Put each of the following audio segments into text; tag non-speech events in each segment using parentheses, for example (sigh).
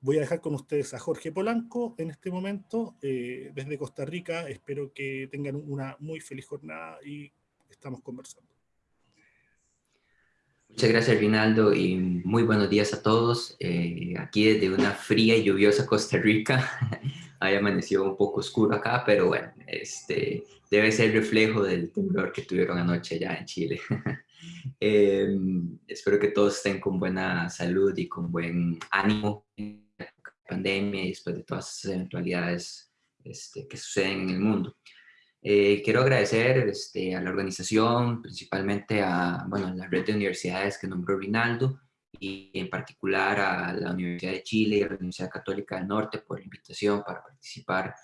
Voy a dejar con ustedes a Jorge Polanco en este momento, eh, desde Costa Rica. Espero que tengan una muy feliz jornada y estamos conversando. Muchas gracias, Rinaldo, y muy buenos días a todos. Eh, aquí desde una fría y lluviosa Costa Rica. (laughs) Hay amaneció un poco oscuro acá, pero bueno, este, debe ser reflejo del temblor que tuvieron anoche ya en Chile. (laughs) Em, espero que todos estén con buena salud y con buen ánimo pandemia y después de todas esas eventualidades este, que suceden en el mundo. Eh, quiero agradecer este, a la organización, principalmente a bueno, la red de universidades que nombró Rinaldo, y en particular a la Universidad de Chile y a la Universidad Católica del Norte por la invitación para participar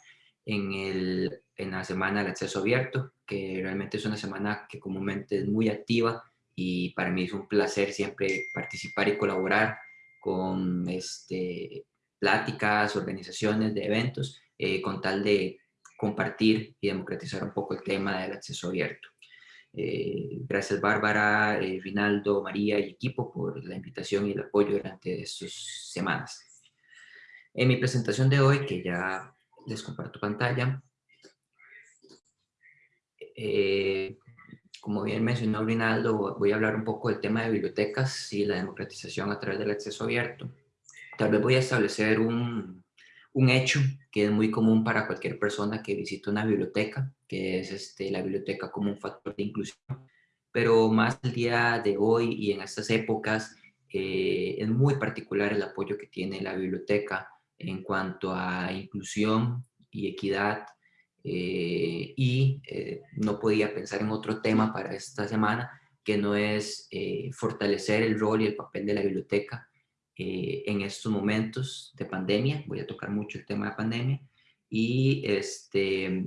en, el, en la Semana del Acceso Abierto, que realmente es una semana que comúnmente es muy activa y para mí es un placer siempre participar y colaborar con este, pláticas, organizaciones de eventos, eh, con tal de compartir y democratizar un poco el tema del acceso abierto. Eh, gracias Bárbara, eh, Rinaldo, María y equipo por la invitación y el apoyo durante estas semanas. En mi presentación de hoy, que ya les comparto pantalla, eh, como bien mencionó Rinaldo, voy a hablar un poco del tema de bibliotecas y la democratización a través del acceso abierto. Tal vez voy a establecer un, un hecho que es muy común para cualquier persona que visita una biblioteca, que es este, la biblioteca como un factor de inclusión, pero más el día de hoy y en estas épocas eh, es muy particular el apoyo que tiene la biblioteca en cuanto a inclusión y equidad eh, y eh, no podía pensar en otro tema para esta semana que no es fortalecer el rol y el papel de la biblioteca eh, en estos momentos de pandemia, voy a tocar mucho el tema de pandemia, y, este,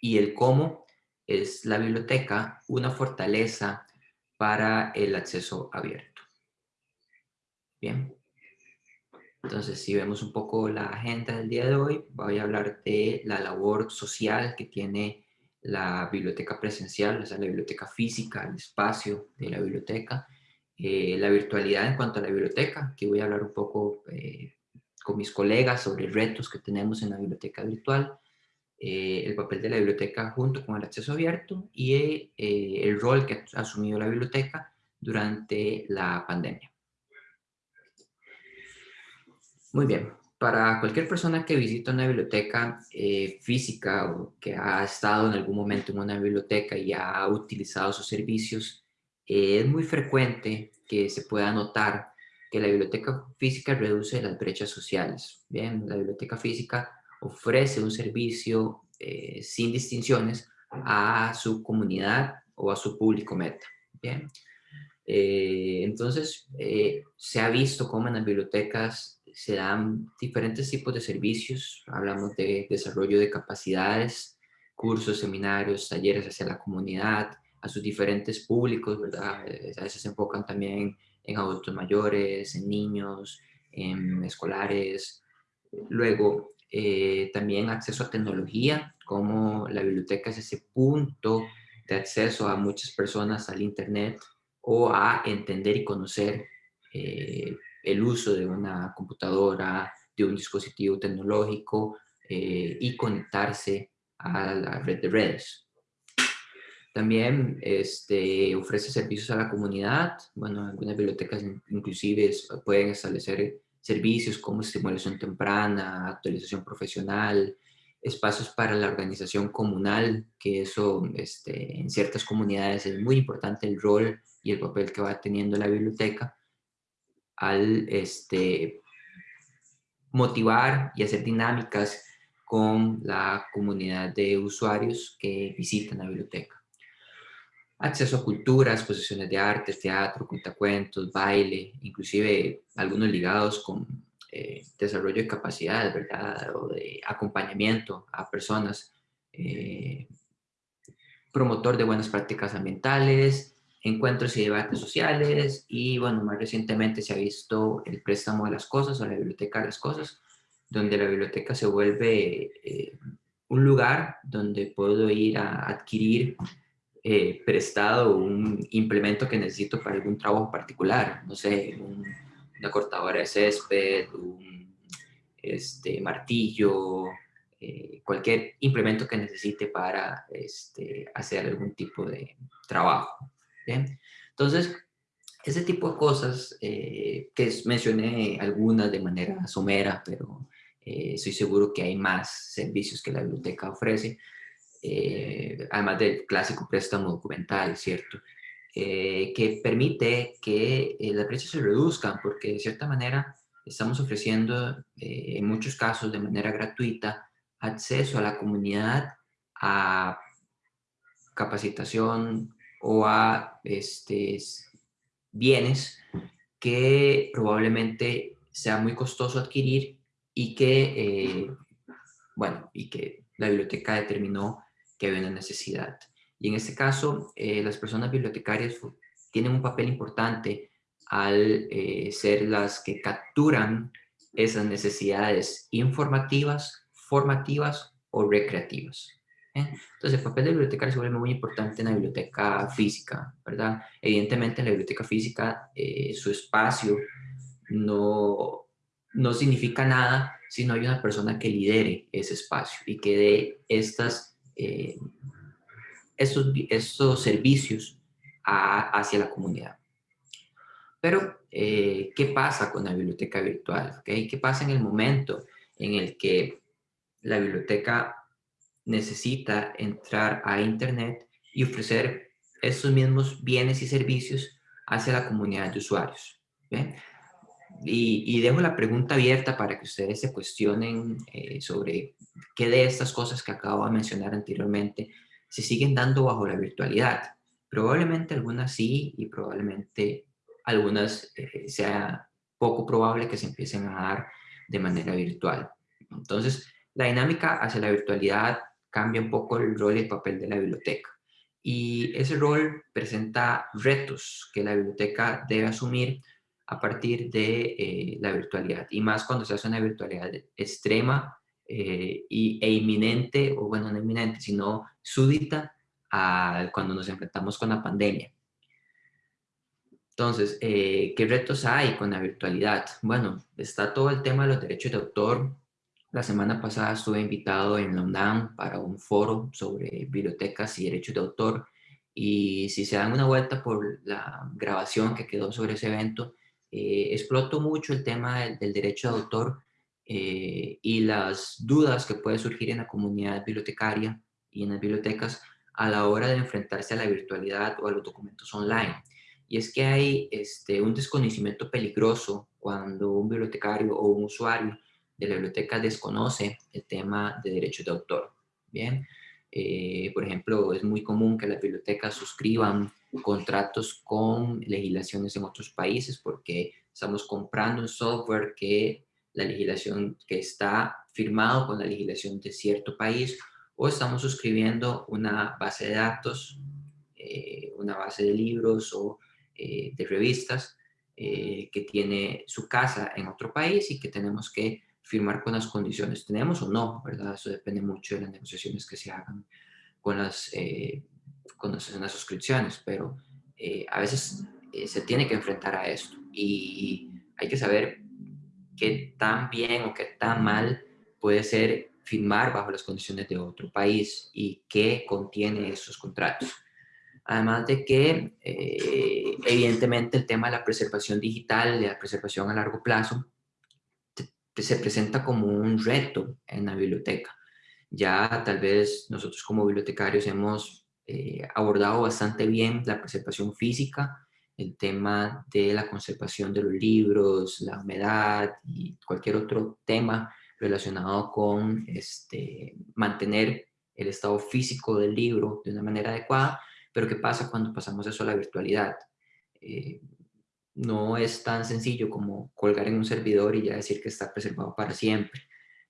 y el cómo es la biblioteca una fortaleza para el acceso abierto. Bien. Entonces, si vemos un poco la agenda del día de hoy, voy a hablar de la labor social que tiene la biblioteca presencial, o sea, la biblioteca física, el espacio de la biblioteca, eh, la virtualidad en cuanto a la biblioteca, que voy a hablar un poco eh, con mis colegas sobre retos que tenemos en la biblioteca virtual, eh, el papel de la biblioteca junto con el acceso abierto y el rol que ha asumido la biblioteca durante la pandemia. Muy bien, para cualquier persona que visita una biblioteca física o que ha estado en algún momento en una biblioteca y ha utilizado sus servicios, eh, es muy frecuente que se pueda notar que la biblioteca física reduce las brechas sociales. Bien, la biblioteca física ofrece un servicio eh, sin distinciones a su comunidad o a su público meta. Bien. Eh, entonces, se ha visto cómo en las bibliotecas se dan diferentes tipos de servicios. Hablamos de desarrollo de capacidades, cursos, seminarios, talleres hacia la comunidad, a sus diferentes públicos, ¿verdad? Eh, a veces se enfocan también en adultos mayores, en niños, en escolares. Luego, eh, también acceso a tecnología, como la biblioteca es ese punto de acceso a muchas personas al Internet o a entender y conocer eh, el uso de una computadora, de un dispositivo tecnológico y conectarse a la red de redes. También este, ofrece servicios a la comunidad. Bueno, algunas bibliotecas inclusive pueden establecer servicios como estimulación temprana, actualización profesional, espacios para la organización comunal, que eso este, en ciertas comunidades es muy importante el rol y el papel que va teniendo la biblioteca al este, motivar y hacer dinámicas con la comunidad de usuarios que visitan la biblioteca acceso a cultura, exposiciones de arte, teatro, cuentacuentos, baile, inclusive algunos ligados con eh, desarrollo de capacidades, ¿verdad? O de acompañamiento a personas, eh, promotor de buenas prácticas ambientales, encuentros y debates sociales y, bueno, más recientemente se ha visto el préstamo de las cosas o la biblioteca de las cosas, donde la biblioteca se vuelve eh, un lugar donde puedo ir a adquirir eh, prestado un implemento que necesito para algún trabajo particular, no sé, una cortadora de césped, un este, martillo, eh, cualquier implemento que necesite para este, hacer algún tipo de trabajo. Entonces, ese tipo de cosas, eh, que mencioné algunas de manera somera, pero eh, estoy seguro que hay más servicios que la biblioteca ofrece, además del clásico préstamo documental, ¿cierto? que permite que las brechas se reduzcan, porque de cierta manera estamos ofreciendo en muchos casos de manera gratuita acceso a la comunidad a capacitación o a este, bienes que probablemente sea muy costoso adquirir y que, eh, bueno, y que la biblioteca determinó que había una necesidad. Y en este caso, eh, las personas bibliotecarias tienen un papel importante al eh, ser las que capturan esas necesidades informativas formativas o recreativas. ¿eh? Entonces, el papel del bibliotecario se vuelve muy importante en la biblioteca física, ¿verdad? Evidentemente, en la biblioteca física, eh, su espacio no, no significa nada si no hay una persona que lidere ese espacio y que dé estas, eh, estos, servicios hacia la comunidad. Pero, ¿qué pasa con la biblioteca virtual? ¿Okay? ¿Qué pasa en el momento en el que la biblioteca necesita entrar a Internet y ofrecer esos mismos bienes y servicios hacia la comunidad de usuarios. Y, dejo la pregunta abierta para que ustedes se cuestionen eh, sobre qué de estas cosas que acabo de mencionar anteriormente se siguen dando bajo la virtualidad. Probablemente algunas sí y probablemente algunas eh, sea poco probable que se empiecen a dar de manera virtual. Entonces, la dinámica hacia la virtualidad cambia un poco el rol y el papel de la biblioteca. Y ese rol presenta retos que la biblioteca debe asumir a partir de eh, la virtualidad. Y más cuando se hace una virtualidad extrema eh, y, e inminente, o bueno, no inminente, sino súbita cuando nos enfrentamos con la pandemia. Entonces, eh, ¿qué retos hay con la virtualidad? Bueno, está todo el tema de los derechos de autor, la semana pasada estuve invitado en la UNAM para un foro sobre bibliotecas y derechos de autor y si se dan una vuelta por la grabación que quedó sobre ese evento, eh, exploto mucho el tema del, derecho de autor eh, y las dudas que puede surgir en la comunidad bibliotecaria y en las bibliotecas a la hora de enfrentarse a la virtualidad o a los documentos online. Y es que hay este, un desconocimiento peligroso cuando un bibliotecario o un usuario de la biblioteca desconoce el tema de derechos de autor. Bien, eh, por ejemplo, es muy común que las bibliotecas suscriban contratos con legislaciones en otros países porque estamos comprando un software que la legislación que está firmado con la legislación de cierto país o estamos suscribiendo una base de datos, eh, una base de libros o eh, de revistas que tiene su casa en otro país y que tenemos que firmar con las condiciones. ¿Tenemos o no? ¿verdad? Eso depende mucho de las negociaciones que se hagan con las, eh, con las, suscripciones, pero eh, a veces eh, se tiene que enfrentar a esto y hay que saber qué tan bien o qué tan mal puede ser firmar bajo las condiciones de otro país y qué contiene esos contratos. Además de que, evidentemente, el tema de la preservación digital, de la preservación a largo plazo, se presenta como un reto en la biblioteca. Ya tal vez nosotros como bibliotecarios hemos eh, abordado bastante bien la preservación física, el tema de la conservación de los libros, la humedad y cualquier otro tema relacionado con este, mantener el estado físico del libro de una manera adecuada, pero ¿qué pasa cuando pasamos eso a la virtualidad? Eh, no es tan sencillo como colgar en un servidor y ya decir que está preservado para siempre.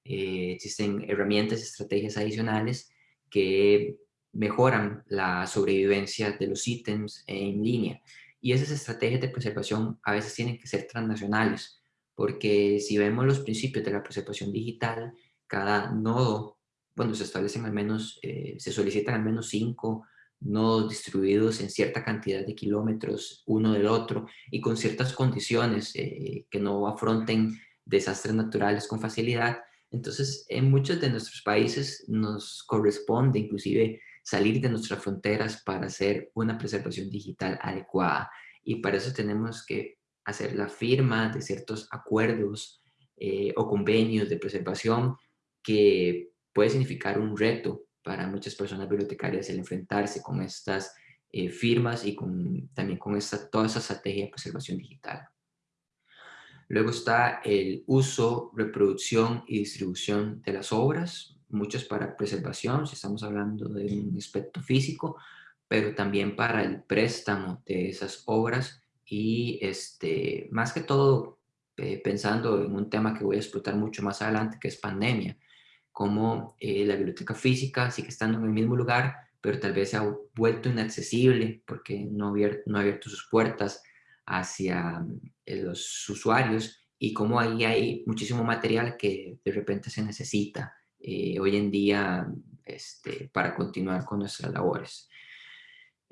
Eh, existen herramientas, estrategias adicionales que mejoran la sobrevivencia de los ítems en línea. Y esas estrategias de preservación a veces tienen que ser transnacionales, porque si vemos los principios de la preservación digital, cada nodo, bueno, se establecen al menos, eh, se solicitan al menos cinco nodos distribuidos en cierta cantidad de kilómetros uno del otro y con ciertas condiciones eh, que no afronten desastres naturales con facilidad. Entonces, en muchos de nuestros países nos corresponde inclusive salir de nuestras fronteras para hacer una preservación digital adecuada. Y para eso tenemos que hacer la firma de ciertos acuerdos eh, o convenios de preservación que puede significar un reto para muchas personas bibliotecarias el enfrentarse con estas eh, firmas y con, también con esta, toda esa estrategia de preservación digital. Luego está el uso, reproducción y distribución de las obras, muchas para preservación, si estamos hablando de un aspecto físico, pero también para el préstamo de esas obras y este, más que todo eh, pensando en un tema que voy a explotar mucho más adelante, que es pandemia, como eh, la biblioteca física sigue estando en el mismo lugar, pero tal vez ha vuelto inaccesible porque no, ha abierto sus puertas hacia eh, los usuarios y como ahí hay muchísimo material que de repente se necesita hoy en día este, para continuar con nuestras labores.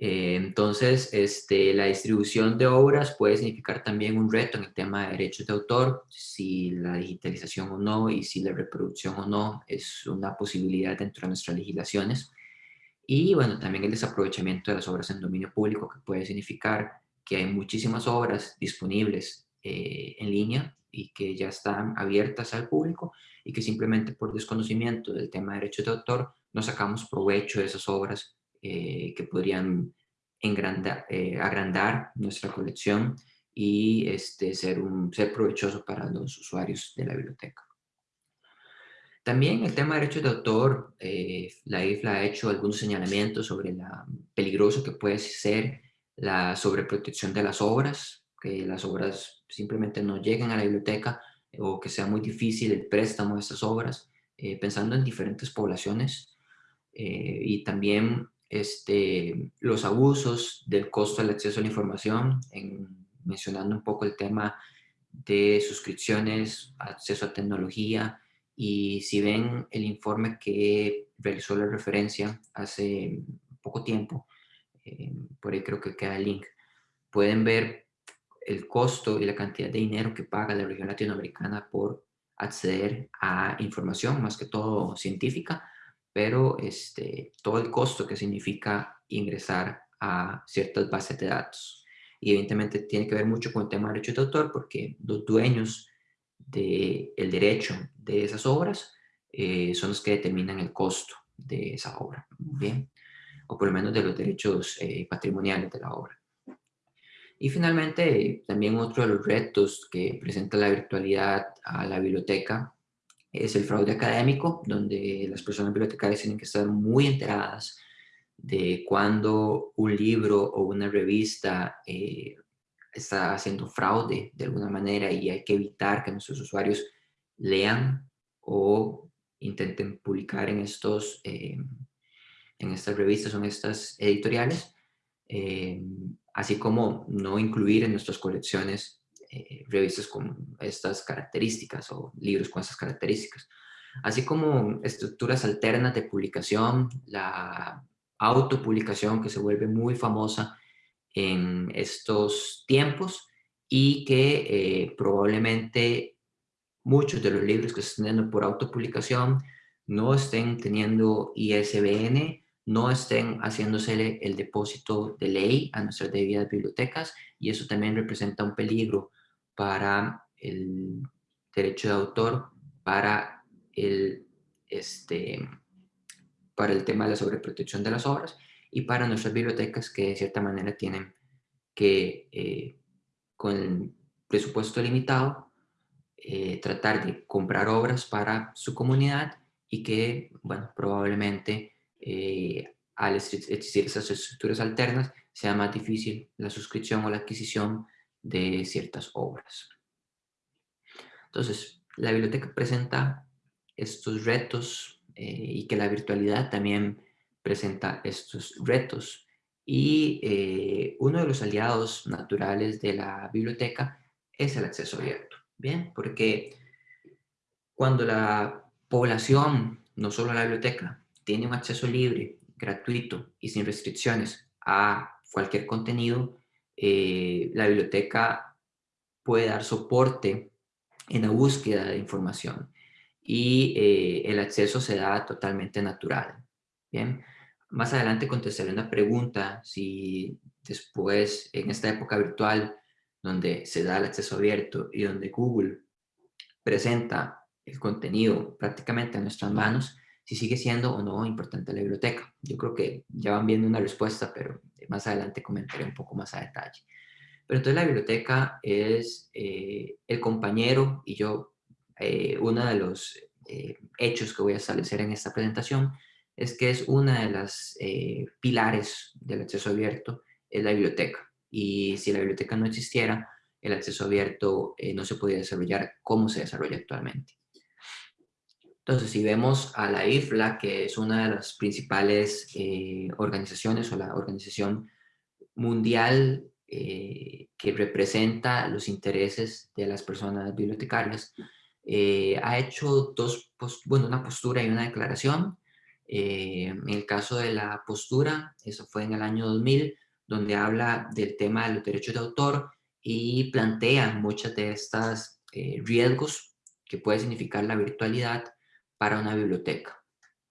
Eh, entonces, este, la distribución de obras puede significar también un reto en el tema de derechos de autor, si la digitalización o no y si la reproducción o no es una posibilidad dentro de nuestras legislaciones. Y bueno, también el desaprovechamiento de las obras en dominio público, que puede significar que hay muchísimas obras disponibles eh, en línea y que ya están abiertas al público y que simplemente por desconocimiento del tema de derechos de autor no sacamos provecho de esas obras eh, que podrían eh, agrandar nuestra colección y este, ser, un, ser provechoso para los usuarios de la biblioteca. También el tema de derechos de autor, eh, la IFLA ha hecho algunos señalamientos sobre lo peligroso que puede ser la sobreprotección de las obras, que las obras simplemente no lleguen a la biblioteca o que sea muy difícil el préstamo de esas obras, pensando en diferentes poblaciones y también este, los abusos del costo del acceso a la información, en, mencionando un poco el tema de suscripciones, acceso a tecnología, y si ven el informe que realizó la referencia hace poco tiempo, eh, por ahí creo que queda el link, pueden ver el costo y la cantidad de dinero que paga la región latinoamericana por acceder a información, más que todo científica, pero este, todo el costo que significa ingresar a ciertas bases de datos. Y evidentemente tiene que ver mucho con el tema de derechos de autor porque los dueños del derecho de esas obras eh, son los que determinan el costo de esa obra, ¿bien? O por lo menos de los derechos eh, patrimoniales de la obra. Y finalmente, también otro de los retos que presenta la virtualidad a la biblioteca es el fraude académico, donde las personas bibliotecarias tienen que estar muy enteradas de cuando un libro o una revista eh, está haciendo fraude de alguna manera y hay que evitar que nuestros usuarios lean o intenten publicar en, estos, eh, en estas revistas o en estas editoriales, eh, así como no incluir en nuestras colecciones eh, revistas con estas características o libros con estas características. Así como estructuras alternas de publicación, la autopublicación que se vuelve muy famosa en estos tiempos y que eh, probablemente muchos de los libros que se están teniendo por autopublicación no estén teniendo ISBN, no estén haciéndose el depósito de ley a nuestras debidas bibliotecas y eso también representa un peligro para el derecho de autor, para el, este, para el tema de la sobreprotección de las obras y para nuestras bibliotecas que de cierta manera tienen que, eh, con el presupuesto limitado, eh, tratar de comprar obras para su comunidad y que, bueno, probablemente eh, al existir esas estructuras alternas sea más difícil la suscripción o la adquisición de ciertas obras. Entonces, la biblioteca presenta estos retos eh, y que la virtualidad también presenta estos retos. Y eh, uno de los aliados naturales de la biblioteca es el acceso abierto. Bien, porque cuando la población, no solo la biblioteca, tiene un acceso libre, gratuito y sin restricciones a cualquier contenido, eh, la biblioteca puede dar soporte en la búsqueda de información y eh, el acceso se da totalmente natural. Bien, más adelante contestaré una pregunta si después en esta época virtual donde se da el acceso abierto y donde Google presenta el contenido prácticamente a nuestras manos, si sigue siendo o no importante la biblioteca. Yo creo que ya van viendo una respuesta, pero más adelante comentaré un poco más a detalle. Pero entonces la biblioteca es eh, el compañero y yo, eh, uno de los eh, hechos que voy a establecer en esta presentación es que es una de las pilares del acceso abierto, es la biblioteca. Y si la biblioteca no existiera, el acceso abierto no se podría desarrollar como se desarrolla actualmente. Entonces, si vemos a la IFLA, que es una de las principales organizaciones o la organización mundial eh, que representa los intereses de las personas bibliotecarias, eh, ha hecho dos, bueno, una postura y una declaración. Eh, en el caso de la postura, eso fue en el año 2000, donde habla del tema de los derechos de autor y plantea muchas de estas riesgos que puede significar la virtualidad para una biblioteca.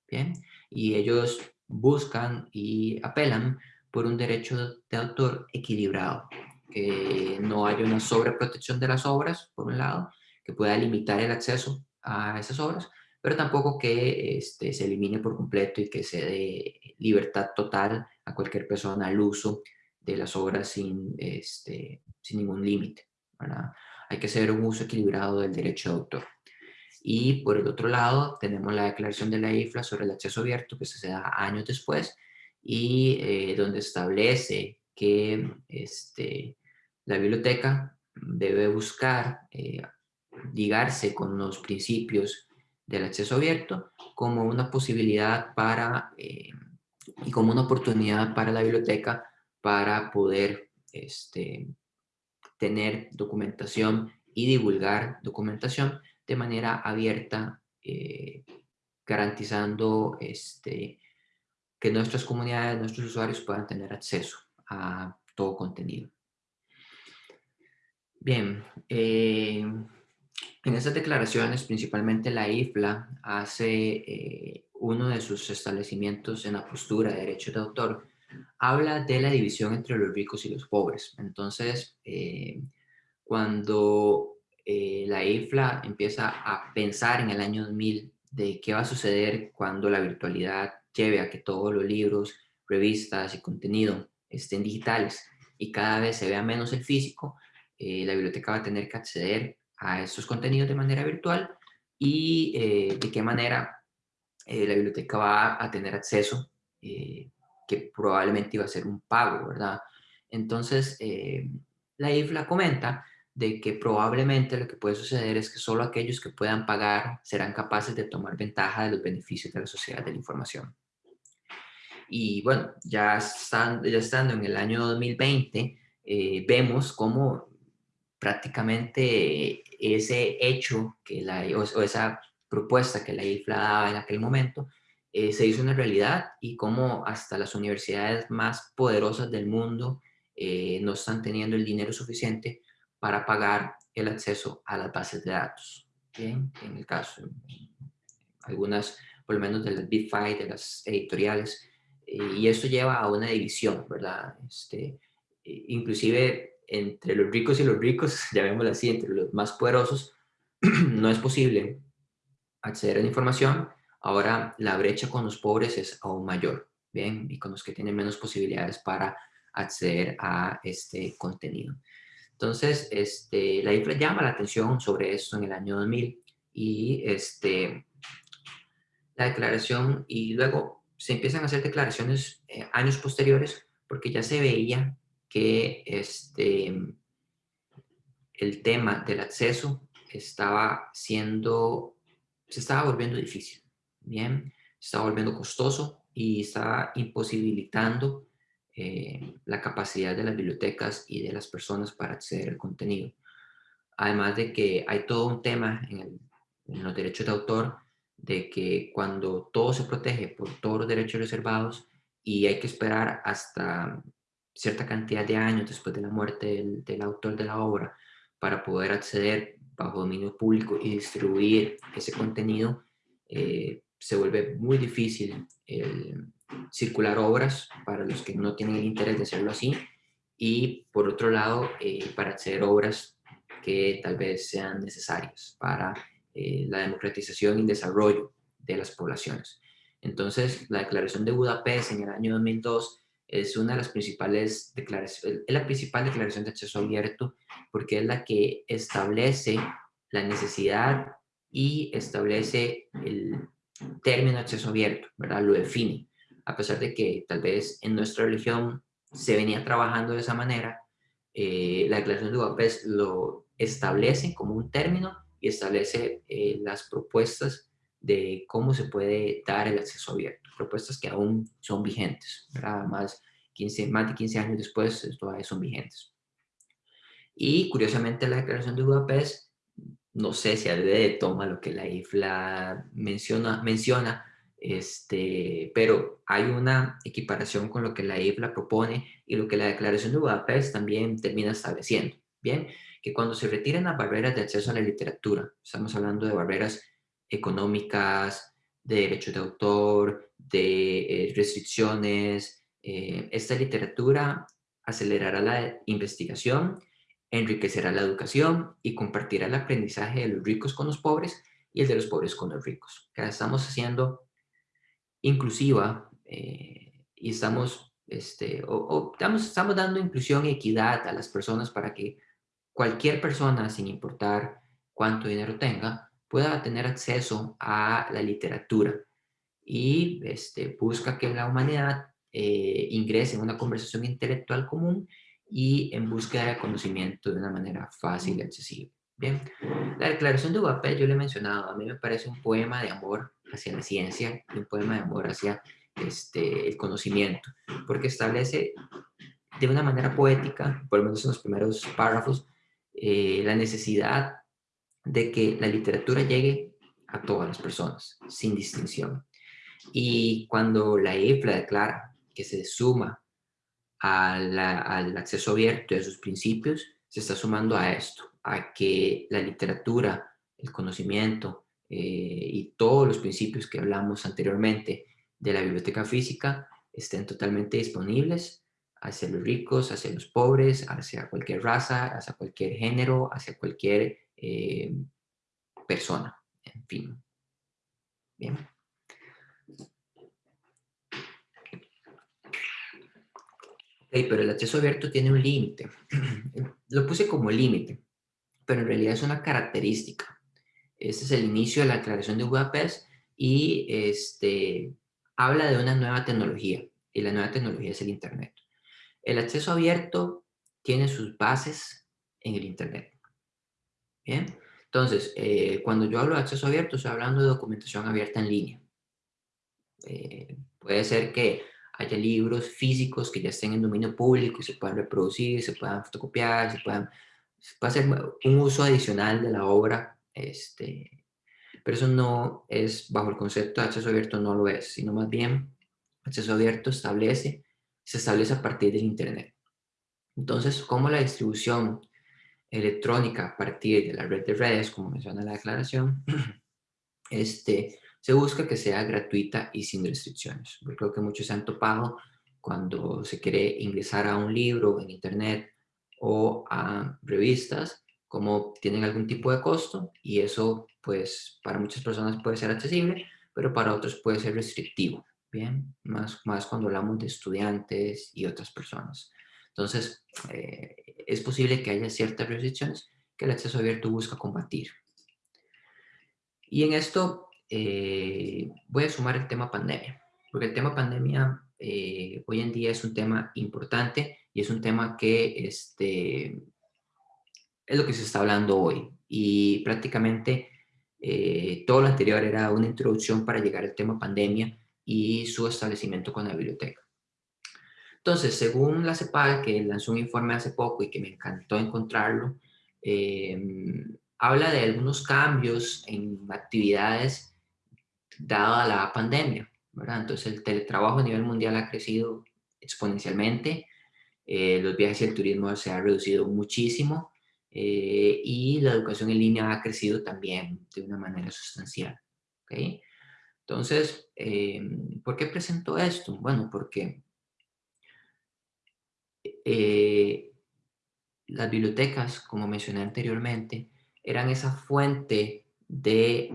¿bien? Y ellos buscan y apelan por un derecho de autor equilibrado, que no haya una sobreprotección de las obras, por un lado, que pueda limitar el acceso a esas obras, pero tampoco que este, se elimine por completo y que se dé libertad total a cualquier persona al uso de las obras sin, este, sin ningún límite. Hay que hacer un uso equilibrado del derecho de autor. Y por el otro lado, tenemos la declaración de la IFLA sobre el acceso abierto, que se da años después, y eh, donde establece que este, la biblioteca debe buscar eh, ligarse con los principios del acceso abierto como una posibilidad para eh, y como una oportunidad para la biblioteca para poder este, tener documentación y divulgar documentación de manera abierta, garantizando este, que nuestras comunidades, nuestros usuarios puedan tener acceso a todo contenido. Bien, eh, en estas declaraciones, principalmente la IFLA hace eh, uno de sus establecimientos en la postura de derechos de autor, habla de la división entre los ricos y los pobres. Entonces, eh, cuando la IFLA empieza a pensar en el año 2000 de qué va a suceder cuando la virtualidad lleve a que todos los libros, revistas y contenido estén digitales y cada vez se vea menos el físico, eh, la biblioteca va a tener que acceder a estos contenidos de manera virtual y eh, de qué manera eh, la biblioteca va a tener acceso, que probablemente iba a ser un pago, ¿verdad? Entonces, la IFLA comenta de que probablemente lo que puede suceder es que solo aquellos que puedan pagar serán capaces de tomar ventaja de los beneficios de la sociedad de la información. Y bueno, ya, estando, ya estando en el año 2020, eh, vemos cómo prácticamente ese hecho que la, o, esa propuesta que la IFLA daba en aquel momento eh, se hizo una realidad y cómo hasta las universidades más poderosas del mundo eh, no están teniendo el dinero suficiente para pagar el acceso a las bases de datos. Bien, en el caso, algunas, por lo menos de las Big Five, de las editoriales, y esto lleva a una división, ¿verdad? Este, inclusive entre los ricos y los ricos, (laughs) llamémoslo así, entre los más poderosos, (clears throat) no es posible acceder a la información. Ahora la brecha con los pobres es aún mayor, ¿bien? Y con los que tienen menos posibilidades para acceder a este contenido. Entonces, este, la IFLA llama la atención sobre esto en el año 2000 y este, la declaración y luego se empiezan a hacer declaraciones eh, años posteriores porque ya se veía que este, el tema del acceso estaba siendo, se estaba volviendo difícil, ¿bien? Se estaba volviendo costoso y estaba imposibilitando eh, la capacidad de las bibliotecas y de las personas para acceder al contenido. Además de que hay todo un tema en, en los derechos de autor de que cuando todo se protege por todos los derechos reservados y hay que esperar hasta cierta cantidad de años después de la muerte del, autor de la obra para poder acceder bajo dominio público y distribuir ese contenido, eh, se vuelve muy difícil circular obras para los que no tienen el interés de hacerlo así y por otro lado eh, para hacer obras que tal vez sean necesarias para eh, la democratización y desarrollo de las poblaciones. Entonces, la Declaración de Budapest en el año 2002 es una de las principales declaraciones, es la principal declaración de acceso abierto porque es la que establece la necesidad y establece el término acceso abierto, ¿verdad? Lo define. A pesar de que tal vez en nuestra religión se venía trabajando de esa manera, eh, la Declaración de Budapest lo establece como un término y establece eh, las propuestas de cómo se puede dar el acceso abierto, propuestas que aún son vigentes, Más, 15, más de 15 años después todavía son vigentes. Y curiosamente la Declaración de Budapest, no sé si de toma lo que la IFLA menciona, menciona este, pero hay una equiparación con lo que la IFLA propone y lo que la Declaración de Budapest también termina estableciendo. Bien, que cuando se retiren las barreras de acceso a la literatura, estamos hablando de barreras económicas, de derechos de autor, de eh, restricciones, eh, esta literatura acelerará la investigación, enriquecerá la educación y compartirá el aprendizaje de los ricos con los pobres y el de los pobres con los ricos. estamos haciendo inclusiva eh, y estamos, este, o, estamos, estamos dando inclusión y equidad a las personas para que cualquier persona, sin importar cuánto dinero tenga, pueda tener acceso a la literatura y este, busca que la humanidad eh, ingrese en una conversación intelectual común y en búsqueda de conocimiento de una manera fácil y accesible. Bien, la declaración de Budapest yo le he mencionado, a mí me parece un poema de amor hacia la ciencia y un poema de amor hacia este, el conocimiento, porque establece de una manera poética, por lo menos en los primeros párrafos, eh, la necesidad de que la literatura llegue a todas las personas, sin distinción. Y cuando la IFLA declara que se suma al acceso abierto de sus principios, se está sumando a esto, a que la literatura, el conocimiento eh, y todos los principios que hablamos anteriormente de la biblioteca física estén totalmente disponibles hacia los ricos, hacia los pobres, hacia cualquier raza, hacia cualquier género, hacia cualquier eh, persona, en fin. Bien. Pero el acceso abierto tiene un límite. (clears throat) Lo puse como límite, pero en realidad es una característica. Este es el inicio de la declaración de Budapest y este, habla de una nueva tecnología, y la nueva tecnología es el Internet. El acceso abierto tiene sus bases en el Internet. Bien, entonces, eh, cuando yo hablo de acceso abierto, estoy hablando de documentación abierta en línea. Eh, puede ser que haya libros físicos que ya estén en dominio público y se puedan reproducir, se puedan fotocopiar, se puedan se puede hacer un uso adicional de la obra, este, pero eso no es, bajo el concepto de acceso abierto no lo es, sino más bien acceso abierto establece, se establece a partir del Internet. Entonces, como la distribución electrónica a partir de la red de redes, como menciona la declaración, (clears throat) este, se busca que sea gratuita y sin restricciones. Yo creo que muchos se han topado cuando se quiere ingresar a un libro en internet o a revistas, como tienen algún tipo de costo y eso pues para muchas personas puede ser accesible, pero para otros puede ser restrictivo, ¿bien? Más, más cuando hablamos de estudiantes y otras personas. Entonces, eh, es posible que haya ciertas restricciones que el acceso abierto busca combatir. Y en esto eh, voy a sumar el tema pandemia, porque el tema pandemia eh, hoy en día es un tema importante y es un tema que este, es lo que se está hablando hoy. Y prácticamente eh, todo lo anterior era una introducción para llegar al tema pandemia y su establecimiento con la biblioteca. Entonces, según la CEPAL, que lanzó un informe hace poco y que me encantó encontrarlo, habla de algunos cambios en actividades dada la pandemia, ¿verdad? Entonces el teletrabajo a nivel mundial ha crecido exponencialmente, eh, los viajes y el turismo se ha reducido muchísimo, eh, y la educación en línea ha crecido también de una manera sustancial. ¿okay? Entonces, em, ¿por qué presento esto? Bueno, porque eh, las bibliotecas, como mencioné anteriormente, eran esa fuente de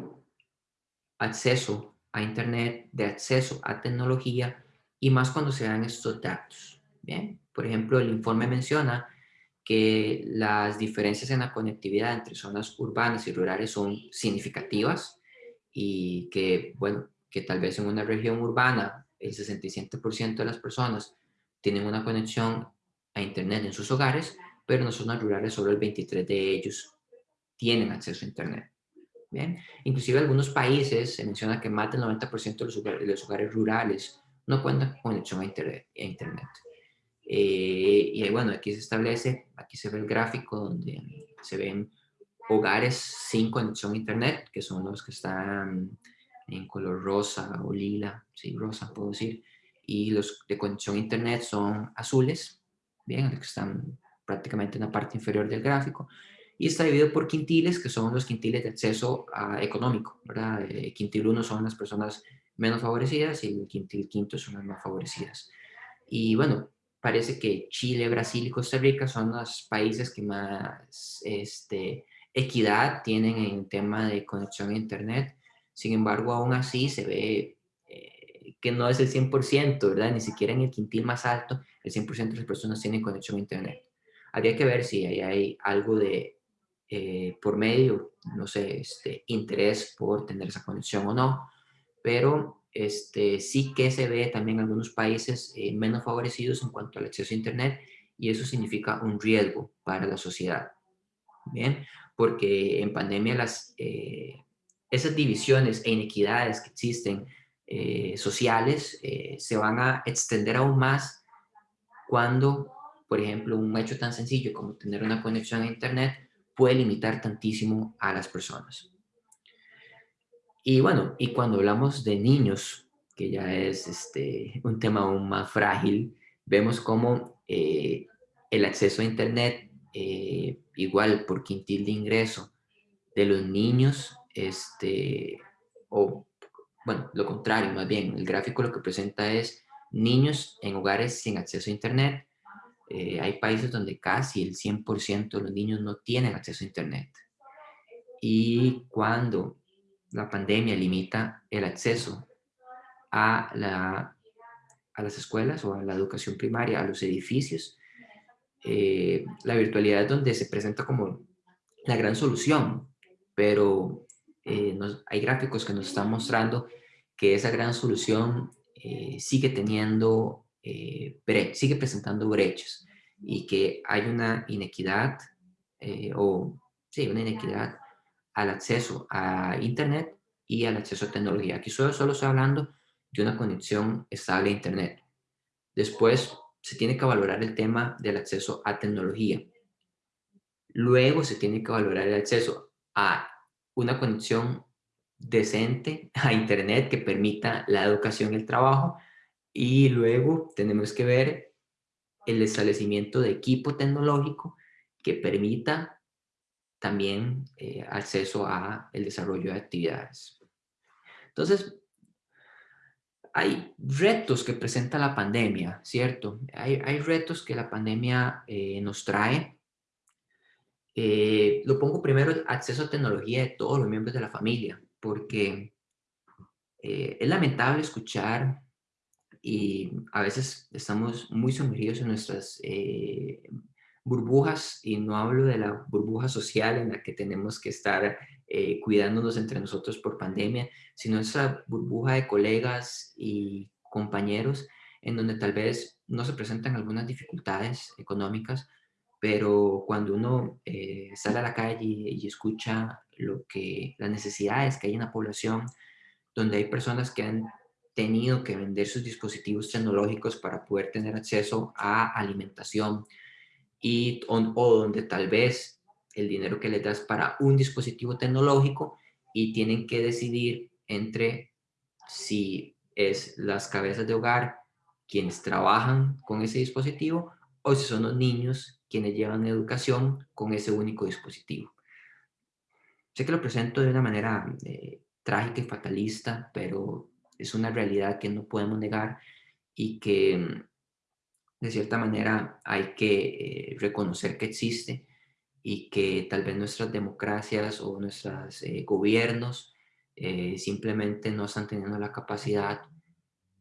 acceso a Internet, de acceso a tecnología, y más cuando se dan estos datos. Bien, por ejemplo, el informe menciona que las diferencias en la conectividad entre zonas urbanas y rurales son significativas y que, bueno, que tal vez en una región urbana el 67% de las personas tienen una conexión a Internet en sus hogares, pero en las zonas rurales solo el 23% de ellos tienen acceso a Internet. Bien, inclusive algunos países se menciona que más del 90% de los, hogares, de los hogares rurales no cuentan con conexión a Internet. A internet. Eh, y bueno, aquí se establece, aquí se ve el gráfico donde se ven hogares sin conexión a internet, que son los que están en color rosa o lila, sí, rosa puedo decir, y los de conexión a internet son azules, bien, los que están prácticamente en la parte inferior del gráfico, y está dividido por quintiles, que son los quintiles de acceso a, económico, ¿verdad? Eh, quintil 1 son las personas menos favorecidas y el quintil quinto son las más favorecidas. Y bueno, parece que Chile, Brasil y Costa Rica son los países que más este, equidad tienen en tema de conexión a Internet. Sin embargo, aún así se ve eh, que no es el 100%, ¿verdad? Ni siquiera en el quintil más alto, el 100% de las personas tienen conexión a Internet. Habría que ver si hay, hay algo de, eh, por medio, no sé, este, interés por tener esa conexión o no, pero este, sí que se ve también en algunos países eh, menos favorecidos en cuanto al acceso a Internet y eso significa un riesgo para la sociedad. Bien, porque en pandemia las, eh, esas divisiones e inequidades que existen eh, sociales se van a extender aún más cuando, por ejemplo, un hecho tan sencillo como tener una conexión a Internet puede limitar tantísimo a las personas. Y bueno, y cuando hablamos de niños, que ya es este, un tema aún más frágil, vemos cómo eh, el acceso a Internet, eh, igual por quintil de ingreso de los niños, este, o bueno, lo contrario, más bien, el gráfico lo que presenta es niños en hogares sin acceso a Internet. Eh, hay países donde casi el 100% de los niños no tienen acceso a Internet. Y cuando la pandemia limita el acceso a, la, a las escuelas o a la educación primaria, a los edificios. Eh, la virtualidad es donde se presenta como la gran solución, pero eh, hay gráficos que nos están mostrando que esa gran solución eh, sigue teniendo, sigue presentando brechas y que hay una inequidad o sí, una inequidad al acceso a Internet y al acceso a tecnología. Aquí solo, solo estoy hablando de una conexión estable a Internet. Después se tiene que valorar el tema del acceso a tecnología. Luego se tiene que valorar el acceso a una conexión decente a Internet que permita la educación y el trabajo. Y luego tenemos que ver el establecimiento de equipo tecnológico que permita también eh, acceso a el desarrollo de actividades. Entonces, hay retos que presenta la pandemia, ¿cierto? Hay, hay retos que la pandemia eh, nos trae. Eh, lo pongo primero, acceso a tecnología de todos los miembros de la familia, porque es lamentable escuchar y a veces estamos muy sumergidos en nuestras burbujas, y no hablo de la burbuja social en la que tenemos que estar eh, cuidándonos entre nosotros por pandemia, sino esa burbuja de colegas y compañeros en donde tal vez no se presentan algunas dificultades económicas, pero cuando uno eh, sale a la calle y, escucha lo que, las necesidades que hay en la población, donde hay personas que han tenido que vender sus dispositivos tecnológicos para poder tener acceso a alimentación, y, o, donde tal vez el dinero que le das para un dispositivo tecnológico y tienen que decidir entre si es las cabezas de hogar quienes trabajan con ese dispositivo o si son los niños quienes llevan educación con ese único dispositivo. Sé que lo presento de una manera eh, trágica y fatalista, pero es una realidad que no podemos negar y que mm, de cierta manera hay que eh, reconocer que existe y que tal vez nuestras democracias o nuestros eh, gobiernos simplemente no están teniendo la capacidad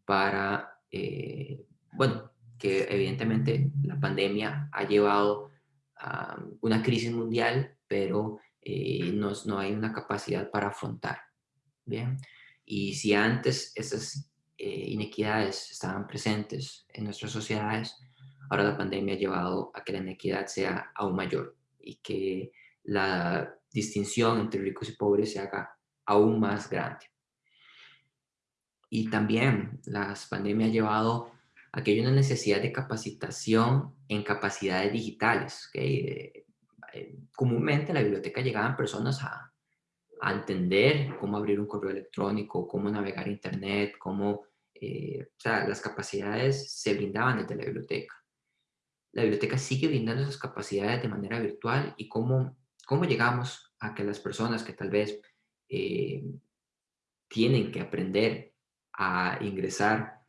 para, bueno, que evidentemente la pandemia ha llevado a una crisis mundial, pero eh, no, no, hay una capacidad para afrontar. ¿bien? Y si antes esas eh, inequidades estaban presentes en nuestras sociedades, ahora la pandemia ha llevado a que la inequidad sea aún mayor y que la distinción entre ricos y pobres se haga aún más grande. Y también las pandemias ha llevado a que hay una necesidad de capacitación en capacidades digitales. que eh, comúnmente a la biblioteca llegaban personas a, entender cómo abrir un correo electrónico, cómo navegar internet, cómo, eh, o sea, las capacidades se brindaban desde la biblioteca. La biblioteca sigue brindando esas capacidades de manera virtual y cómo, cómo llegamos a que las personas que tal vez eh, tienen que aprender a ingresar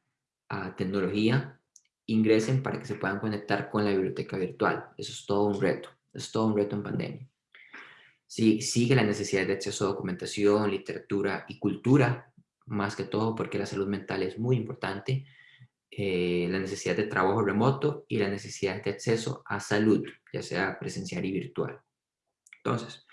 a tecnología, ingresen para que se puedan conectar con la biblioteca virtual. Eso es todo un reto es todo un reto en pandemia. Sí, sigue la necesidad de acceso a documentación, literatura y cultura, más que todo porque la salud mental es muy importante, eh, la necesidad de trabajo remoto y la necesidad de acceso a salud, ya sea presencial y virtual. Entonces,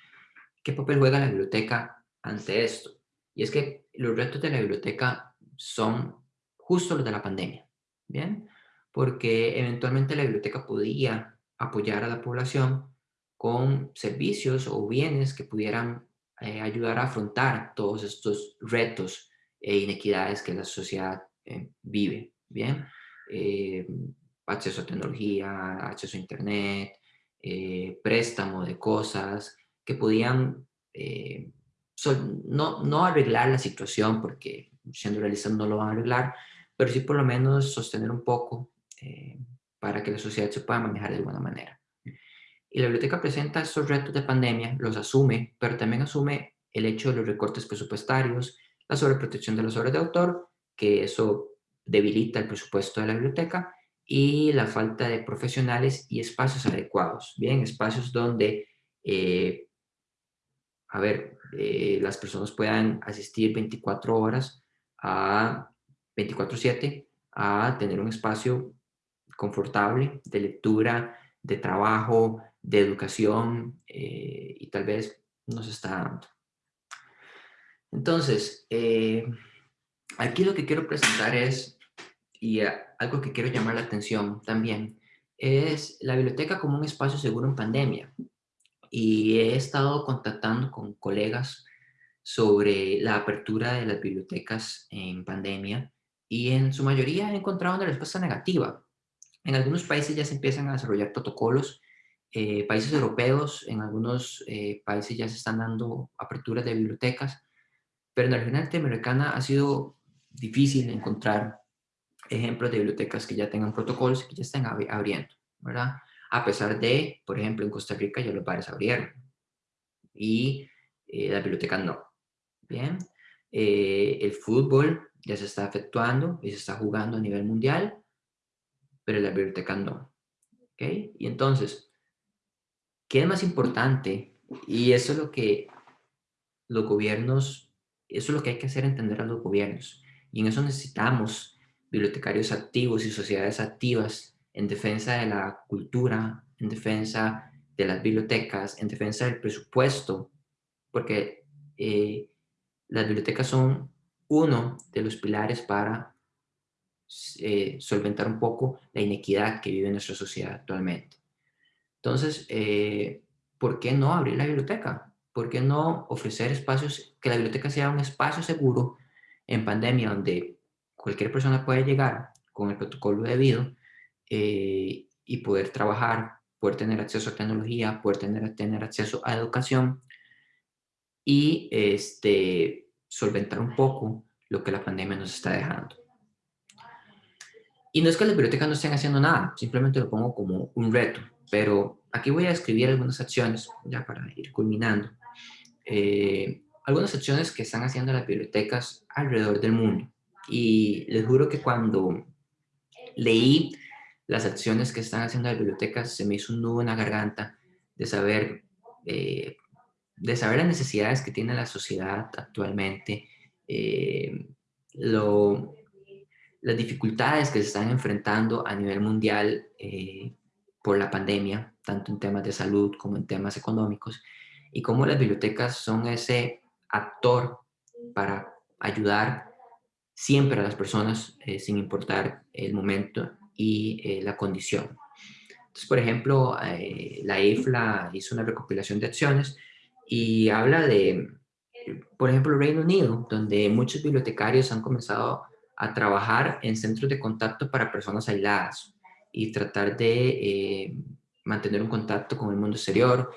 ¿qué papel juega la biblioteca ante esto? Y es que los retos de la biblioteca son justo los de la pandemia, ¿bien? Porque eventualmente la biblioteca podía apoyar a la población con servicios o bienes que pudieran eh, ayudar a afrontar todos estos retos e inequidades que la sociedad eh, vive, ¿bien? Eh, acceso a tecnología, acceso a internet, préstamo de cosas que podían no, no arreglar la situación, porque siendo realistas no lo van a arreglar, pero sí por lo menos sostener un poco para que la sociedad se pueda manejar de buena manera. Y la biblioteca presenta estos retos de pandemia, los asume, pero también asume el hecho de los recortes presupuestarios, la sobreprotección de las obras de autor, que eso debilita el presupuesto de la biblioteca, y la falta de profesionales y espacios adecuados. Bien, espacios donde, eh, a ver, eh, las personas puedan asistir 24 horas a 24-7 a tener un espacio confortable de lectura, de trabajo, de educación eh, y tal vez nos está dando. Entonces, eh, aquí lo que quiero presentar es, y algo que quiero llamar la atención también, es la biblioteca como un espacio seguro en pandemia. Y he estado contactando con colegas sobre la apertura de las bibliotecas en pandemia y en su mayoría he encontrado una respuesta negativa. En algunos países ya se empiezan a desarrollar protocolos eh, países europeos, en algunos eh, países ya se están dando aperturas de bibliotecas, pero en la región latinoamericana ha sido difícil encontrar ejemplos de bibliotecas que ya tengan protocolos y que ya estén abriendo, ¿verdad? A pesar de, por ejemplo, en Costa Rica ya los bares abrieron y eh, las bibliotecas no. Bien, el fútbol ya se está efectuando y se está jugando a nivel mundial, pero las bibliotecas no. ¿Ok? Y entonces, ¿Qué es más importante? Y eso es lo que los gobiernos, eso es lo que hay que hacer entender a los gobiernos. Y en eso necesitamos bibliotecarios activos y sociedades activas en defensa de la cultura, en defensa de las bibliotecas, en defensa del presupuesto, porque eh, las bibliotecas son uno de los pilares para eh, solventar un poco la inequidad que vive nuestra sociedad actualmente. Entonces, eh, ¿por qué no abrir la biblioteca? ¿Por qué no ofrecer espacios, que la biblioteca sea un espacio seguro en pandemia donde cualquier persona puede llegar con el protocolo debido eh, y poder trabajar, poder tener acceso a tecnología, poder tener, tener acceso a educación y este, solventar un poco lo que la pandemia nos está dejando. y no es que las bibliotecas no estén haciendo nada, simplemente lo pongo como un reto, pero aquí voy a escribir algunas acciones, ya para ir culminando. Eh, algunas acciones que están haciendo las bibliotecas alrededor del mundo. Y les juro que cuando leí las acciones que están haciendo las bibliotecas, se me hizo un nudo en la garganta de saber, eh, de saber las necesidades que tiene la sociedad actualmente, eh, lo, las dificultades que se están enfrentando a nivel mundial eh, por la pandemia, tanto en temas de salud como en temas económicos, y cómo las bibliotecas son ese actor para ayudar siempre a las personas sin importar el momento y eh, la condición. Entonces, por ejemplo, eh, la IFLA hizo una recopilación de acciones y habla de, por ejemplo, Reino Unido, donde muchos bibliotecarios han comenzado a trabajar en centros de contacto para personas aisladas y tratar de eh, mantener un contacto con el mundo exterior.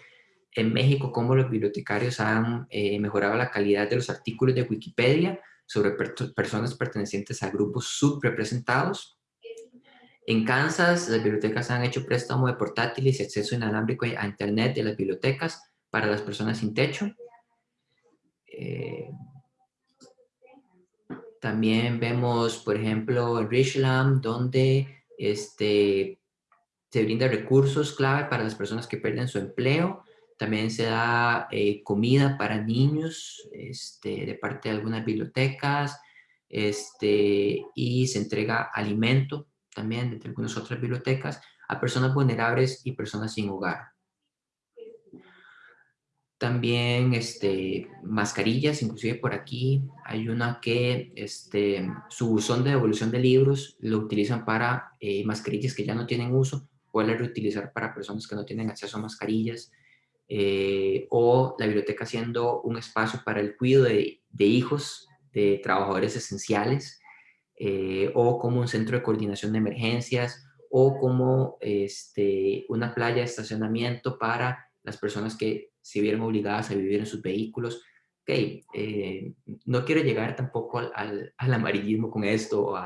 En México, cómo los bibliotecarios han mejorado la calidad de los artículos de Wikipedia sobre personas pertenecientes a grupos subrepresentados en Kansas, las bibliotecas han hecho préstamo de portátiles y acceso inalámbrico a Internet de las bibliotecas para las personas sin techo. Eh, también vemos, por ejemplo, en Richland, donde este, se brinda recursos clave para las personas que pierden su empleo. También se da eh, comida para niños este, de parte de algunas bibliotecas este, y se entrega alimento también de algunas otras bibliotecas, a personas vulnerables y personas sin hogar. También este, mascarillas, inclusive por aquí hay una que este, su buzón de devolución de libros lo utilizan para eh, mascarillas que ya no tienen uso, pueden reutilizar para personas que no tienen acceso a mascarillas, eh, o la biblioteca siendo un espacio para el cuidado de, de hijos de trabajadores esenciales, eh, o como un centro de coordinación de emergencias, o como este, una playa de estacionamiento para las personas que se vieron obligadas a vivir en sus vehículos. Ok, eh, no quiero llegar tampoco al, al, amarillismo con esto o,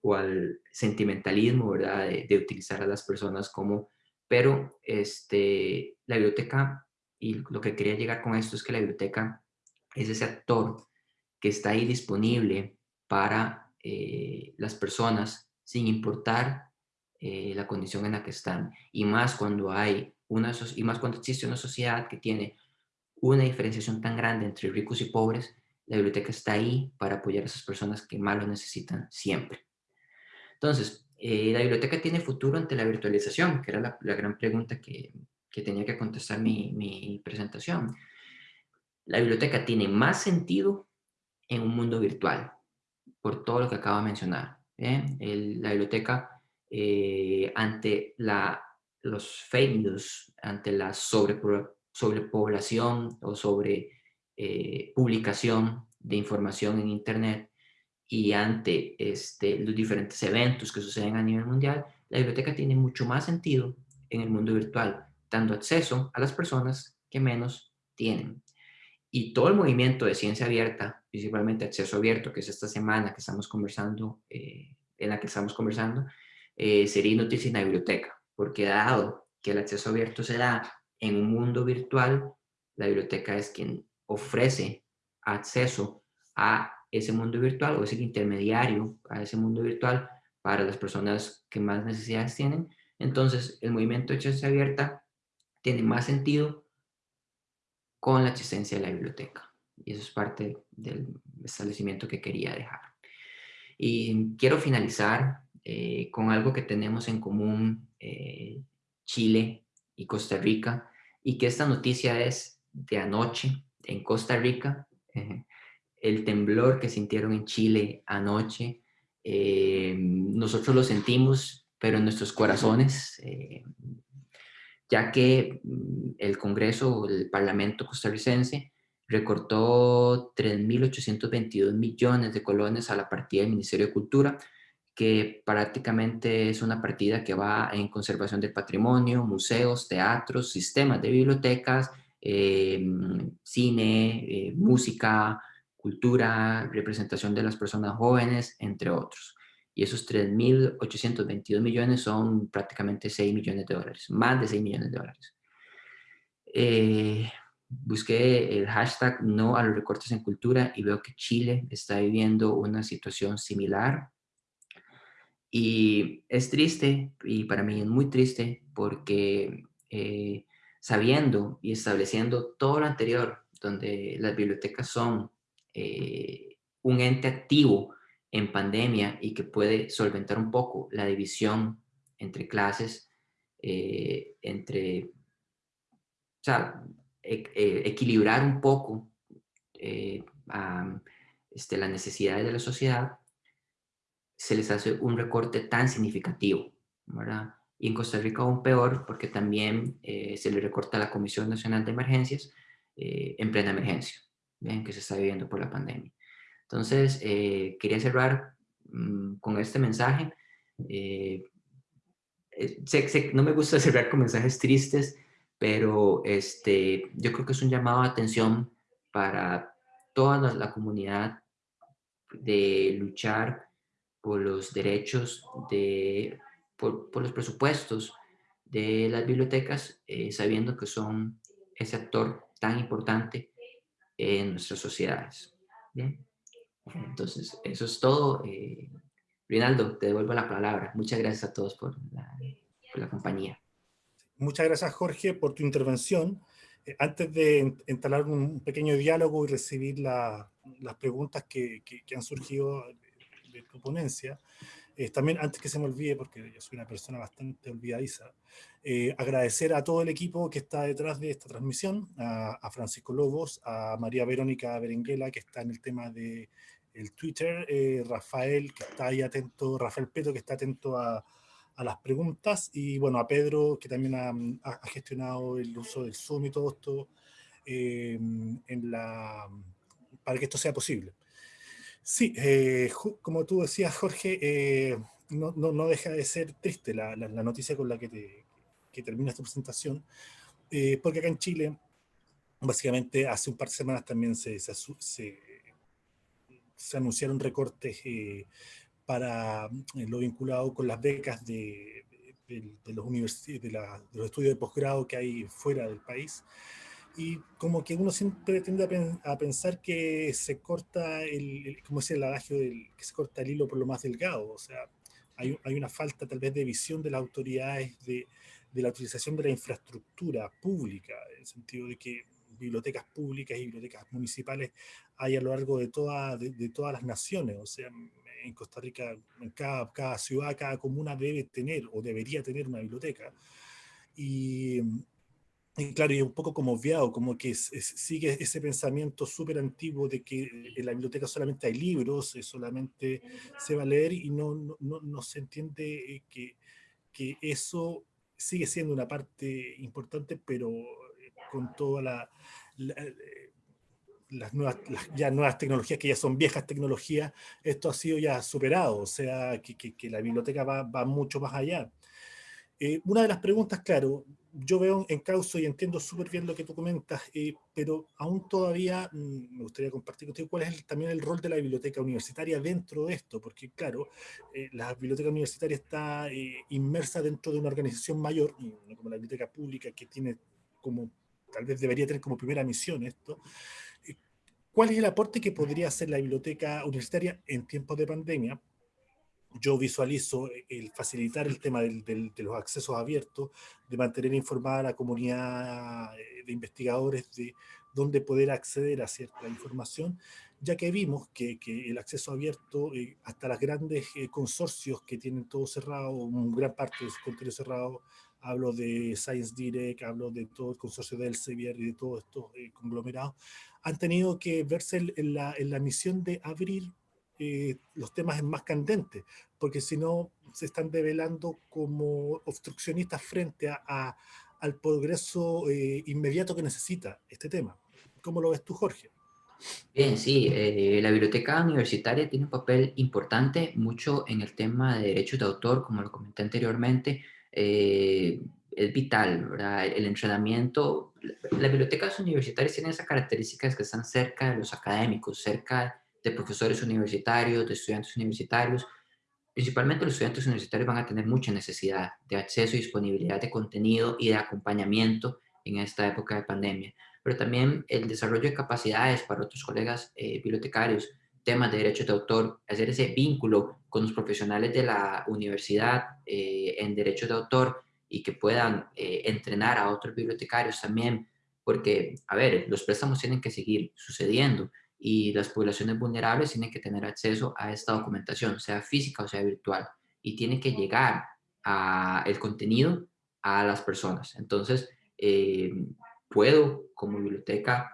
o al sentimentalismo, ¿verdad? De, de, utilizar a las personas como, pero este, la biblioteca, y lo que quería llegar con esto es que la biblioteca es ese actor que está ahí disponible para eh, las personas sin importar eh, la condición en la que están y más cuando hay y más cuando existe una sociedad que tiene una diferenciación tan grande entre ricos y pobres la biblioteca está ahí para apoyar a esas personas que más lo necesitan siempre. Entonces eh, la biblioteca tiene futuro ante la virtualización que era la, gran pregunta que, que, tenía que contestar mi, mi presentación. La biblioteca tiene más sentido en un mundo virtual por todo lo que acabo de mencionar. la biblioteca, eh, ante la, los fake news, ante la sobre, sobrepoblación o sobre eh, publicación de información en Internet y ante este, los diferentes eventos que suceden a nivel mundial, la biblioteca tiene mucho más sentido en el mundo virtual, dando acceso a las personas que menos tienen. Y todo el movimiento de ciencia abierta, principalmente acceso abierto, que es esta semana que estamos conversando, eh, en la que estamos conversando, eh, sería inútil sin la biblioteca, porque dado que el acceso abierto se da en un mundo virtual, la biblioteca es quien ofrece acceso a ese mundo virtual o es el intermediario a ese mundo virtual para las personas que más necesidades tienen. Entonces, el movimiento de ciencia abierta tiene más sentido con la existencia de la biblioteca. Y eso es parte del establecimiento que quería dejar. Y quiero finalizar eh, con algo que tenemos en común eh, Chile y Costa Rica, y que esta noticia es de anoche en Costa Rica, el temblor que sintieron en Chile anoche, eh, nosotros lo sentimos, pero en nuestros corazones, ya que mm, el Congreso, el Parlamento costarricense, recortó 3.822 millones de colones a la partida del Ministerio de Cultura, que prácticamente es una partida que va en conservación del patrimonio, museos, teatros, sistemas de bibliotecas, eh, cine, eh, música, cultura, representación de las personas jóvenes, entre otros. y esos 3.822 millones son prácticamente 6 millones de dólares, más de 6 millones de dólares. Eh, busqué el hashtag no a los recortes en cultura y veo que Chile está viviendo una situación similar. Y es triste, y para mí es muy triste, porque eh, sabiendo y estableciendo todo lo anterior, donde las bibliotecas son eh, un ente activo en pandemia y que puede solventar un poco la división entre clases, eh, entre, o sea, e, equilibrar un poco este, las necesidades de la sociedad, se les hace un recorte tan significativo, ¿verdad? Y en Costa Rica aún peor porque también eh, se le recorta a la Comisión Nacional de Emergencias eh, en plena emergencia, ¿bien? que se está viviendo por la pandemia. Entonces, eh, quería cerrar mm, con este mensaje. no me gusta (laughs) cerrar con mensajes tristes, pero este, yo creo que es un llamado a atención para toda la comunidad de luchar por los derechos, de, por, los presupuestos de las bibliotecas, eh, sabiendo que son ese actor tan importante en nuestras sociedades. ¿Bien? Entonces, eso es todo. Eh, Rinaldo, te devuelvo la palabra. Muchas gracias a todos por la, por la compañía. Muchas gracias, Jorge, por tu intervención. Eh, antes de entalar un pequeño diálogo y recibir las preguntas que, que, que han surgido de tu ponencia. Eh, también, antes que se me olvide, porque yo soy una persona bastante olvidadiza, eh, agradecer a todo el equipo que está detrás de esta transmisión, a, Francisco Lobos, a María Verónica Berenguela, que está en el tema de el Twitter, eh, Rafael, que está ahí atento, Rafael Peto, que está atento a, a las preguntas, y bueno, a Pedro, que también ha, ha gestionado el uso del Zoom y todo esto en la, para que esto sea posible. Sí, eh, como tú decías, Jorge, eh, no, no, deja de ser triste la, la, noticia con la que, te, que termina esta presentación, eh, porque acá en Chile, básicamente hace un par de semanas también se, se, se, anunciaron recortes para lo vinculado con las becas de, de, los, de, de los estudios de posgrado que hay fuera del país y como que uno siempre tiende a, pensar que se corta el, como decía el adagio, del, que se corta el hilo por lo más delgado, o sea, hay, hay una falta tal vez de visión de las autoridades de, de, la utilización de la infraestructura pública, en el sentido de que bibliotecas públicas y bibliotecas municipales hay a lo largo de, toda, de, todas las naciones, o sea, en Costa Rica, en cada, cada ciudad, cada comuna debe tener o debería tener una biblioteca. Y, y claro, y un poco como obviado, como que sigue ese pensamiento súper antiguo de que en la biblioteca solamente hay libros, eh, solamente se va a leer y no, no, no se entiende eh, que, que, eso sigue siendo una parte importante, pero eh, con todas la, las, nuevas, ya nuevas tecnologías, que ya son viejas tecnologías, esto ha sido ya superado, o sea, que, que, que la biblioteca va, va, mucho más allá. Una de las preguntas, claro, yo veo en causa y entiendo súper bien lo que tú comentas, eh, pero aún todavía mm, me gustaría compartir contigo cuál es también el rol de la biblioteca universitaria dentro de esto, porque claro, eh, la biblioteca universitaria está eh, inmersa dentro de una organización mayor, como la biblioteca pública que tiene como, tal vez debería tener como primera misión esto. ¿Cuál es el aporte que podría hacer la biblioteca universitaria en tiempos de pandemia? Yo visualizo el facilitar el tema del, de los accesos abiertos, de mantener informada a la comunidad eh, de investigadores de dónde poder acceder a cierta información, ya que vimos que, que el acceso abierto, eh, hasta los grandes eh, consorcios que tienen todo cerrado, una gran parte de su contenido cerrado, hablo de Science Direct, hablo de todo el consorcio del Elsevier y de todos estos conglomerados, han tenido que verse en la, en la misión de abrir eh, los temas más candentes, porque si no se están develando como obstruccionistas frente a, al progreso eh, inmediato que necesita este tema. ¿Cómo lo ves tú, Jorge? Bien, sí, eh, la biblioteca universitaria tiene un papel importante, mucho en el tema de derechos de autor, como lo comenté anteriormente, es vital, ¿verdad? El entrenamiento, las bibliotecas universitarias tienen esas características que están cerca de los académicos, cerca de profesores universitarios, de estudiantes universitarios, principalmente los estudiantes universitarios van a tener mucha necesidad de acceso y disponibilidad de contenido y de acompañamiento en esta época de pandemia. Pero también el desarrollo de capacidades para otros colegas eh, bibliotecarios, temas de derechos de autor, hacer ese vínculo con los profesionales de la universidad eh, en derechos de autor y que puedan eh, entrenar a otros bibliotecarios también, porque, a ver, los préstamos tienen que seguir sucediendo y las poblaciones vulnerables tienen que tener acceso a esta documentación, sea física o sea virtual, y tiene que llegar a el contenido a las personas. Entonces, eh, puedo como biblioteca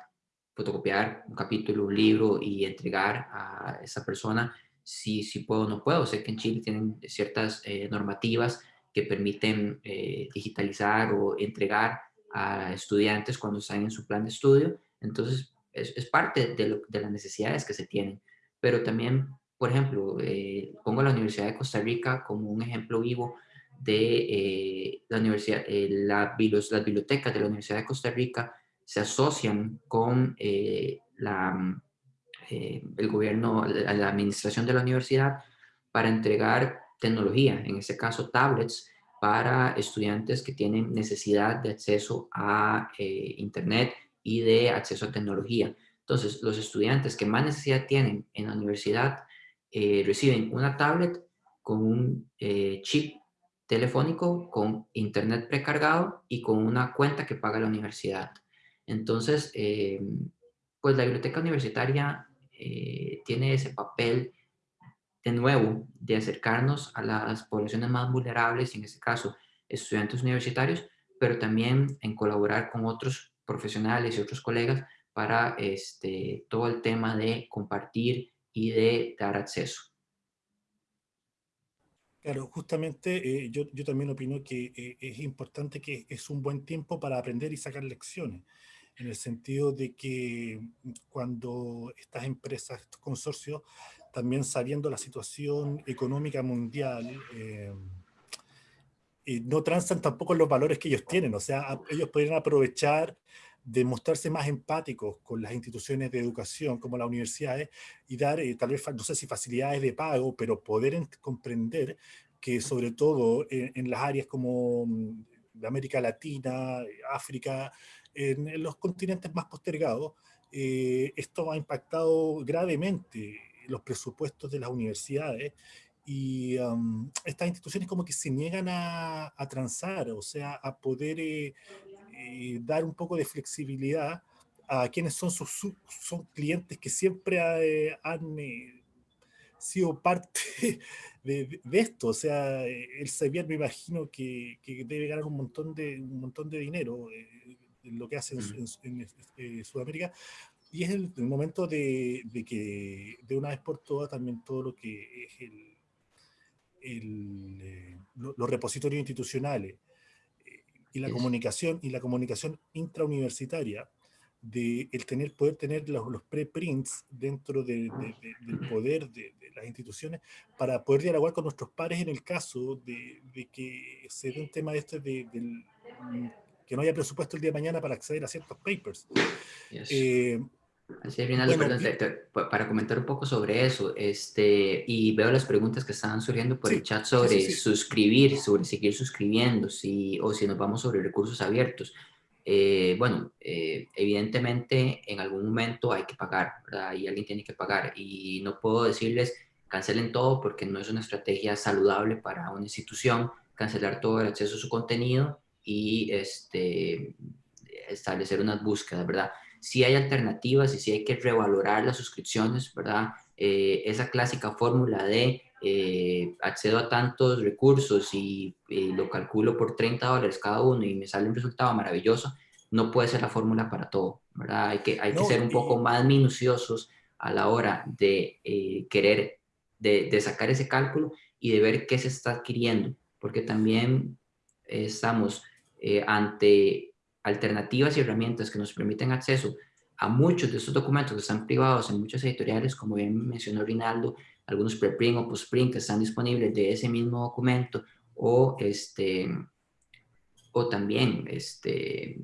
fotocopiar un capítulo, un libro y entregar a esa persona si, si puedo o no puedo. Sé que en Chile tienen ciertas eh, normativas que permiten eh, digitalizar o entregar a estudiantes cuando están en su plan de estudio. Entonces, es, parte de, las necesidades que se tienen. Pero también, por ejemplo, eh, pongo la Universidad de Costa Rica como un ejemplo vivo de eh, la universidad, eh, la, las bibliotecas de la Universidad de Costa Rica se asocian con la, el gobierno, la, la administración de la universidad para entregar tecnología, en este caso tablets, para estudiantes que tienen necesidad de acceso a Internet y de acceso a tecnología. Entonces, los estudiantes que más necesidad tienen en la universidad eh, reciben una tablet con un eh, chip telefónico, con internet precargado y con una cuenta que paga la universidad. Entonces, eh, pues la biblioteca universitaria tiene ese papel de nuevo de acercarnos a las poblaciones más vulnerables, en este caso estudiantes universitarios, pero también en colaborar con otros profesionales y otros colegas para este, todo el tema de compartir y de dar acceso. Claro, justamente eh, yo, yo, también opino que eh, es importante que es un buen tiempo para aprender y sacar lecciones, en el sentido de que cuando estas empresas, estos consorcios, también sabiendo la situación económica mundial, eh, no transan tampoco los valores que ellos tienen, o sea, ellos podrían aprovechar de mostrarse más empáticos con las instituciones de educación como las universidades y dar eh, tal vez, no sé si facilidades de pago, pero poder comprender que sobre todo en, las áreas como mm, de América Latina, África, en, los continentes más postergados, eh, esto ha impactado gravemente los presupuestos de las universidades y estas instituciones como que se niegan a, a, transar, o sea, a poder eh, eh, dar un poco de flexibilidad a quienes son sus son clientes que siempre eh, han sido parte (laughs) de, de, esto, o sea, el Sevier me imagino que, que, debe ganar un montón de, un montón de dinero en lo que hace en, en Sudamérica, y es el, el momento de, de, que de una vez por todas también todo lo que es el el, eh, los repositorios institucionales eh, y la comunicación y la comunicación intrauniversitaria de el tener poder tener los, los preprints dentro de, del poder de, las instituciones para poder dialogar con nuestros pares en el caso de, que se dé un tema de este de, que no haya presupuesto el día de mañana para acceder a ciertos papers. Eh, Así para comentar un poco sobre eso, este, y veo las preguntas que están surgiendo por el chat sobre suscribir, sobre seguir suscribiendo, si, o si nos vamos sobre recursos abiertos. Eh, bueno, eh, evidentemente en algún momento hay que pagar, ¿verdad? Y alguien tiene que pagar. Y no puedo decirles cancelen todo porque no es una estrategia saludable para una institución cancelar todo el acceso a su contenido y este, establecer unas búsquedas, ¿verdad? Si hay alternativas y si hay que revalorar las suscripciones, ¿verdad? Eh, esa clásica fórmula de eh, accedo a tantos recursos y, lo calculo por 30 dólares cada uno y me sale un resultado maravilloso, no puede ser la fórmula para todo, ¿verdad? Hay que, hay que ser un poco más minuciosos a la hora de eh, querer, de, de, sacar ese cálculo y de ver qué se está adquiriendo, porque también estamos ante alternativas y herramientas que nos permiten acceso a muchos de estos documentos que están privados en muchas editoriales, como bien mencionó Rinaldo, algunos preprint o postprint que están disponibles de ese mismo documento, o, este, o también este,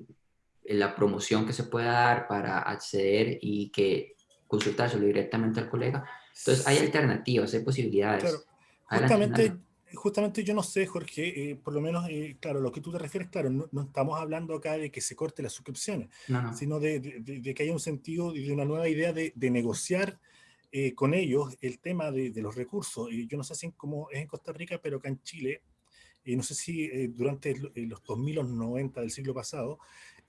la promoción que se pueda dar para acceder y que consultárselo directamente al colega. Entonces, hay alternativas, hay posibilidades. Justamente, justamente yo no sé, Jorge, eh, por lo menos, eh, claro, lo que tú te refieres, claro, no, estamos hablando acá de que se corte las suscripciones, sino de, de, que haya un sentido y de una nueva idea de, negociar eh, con ellos el tema de, los recursos. Y yo no sé si cómo es en Costa Rica, pero acá en Chile, y no sé si durante los 2000 o 90 del siglo pasado,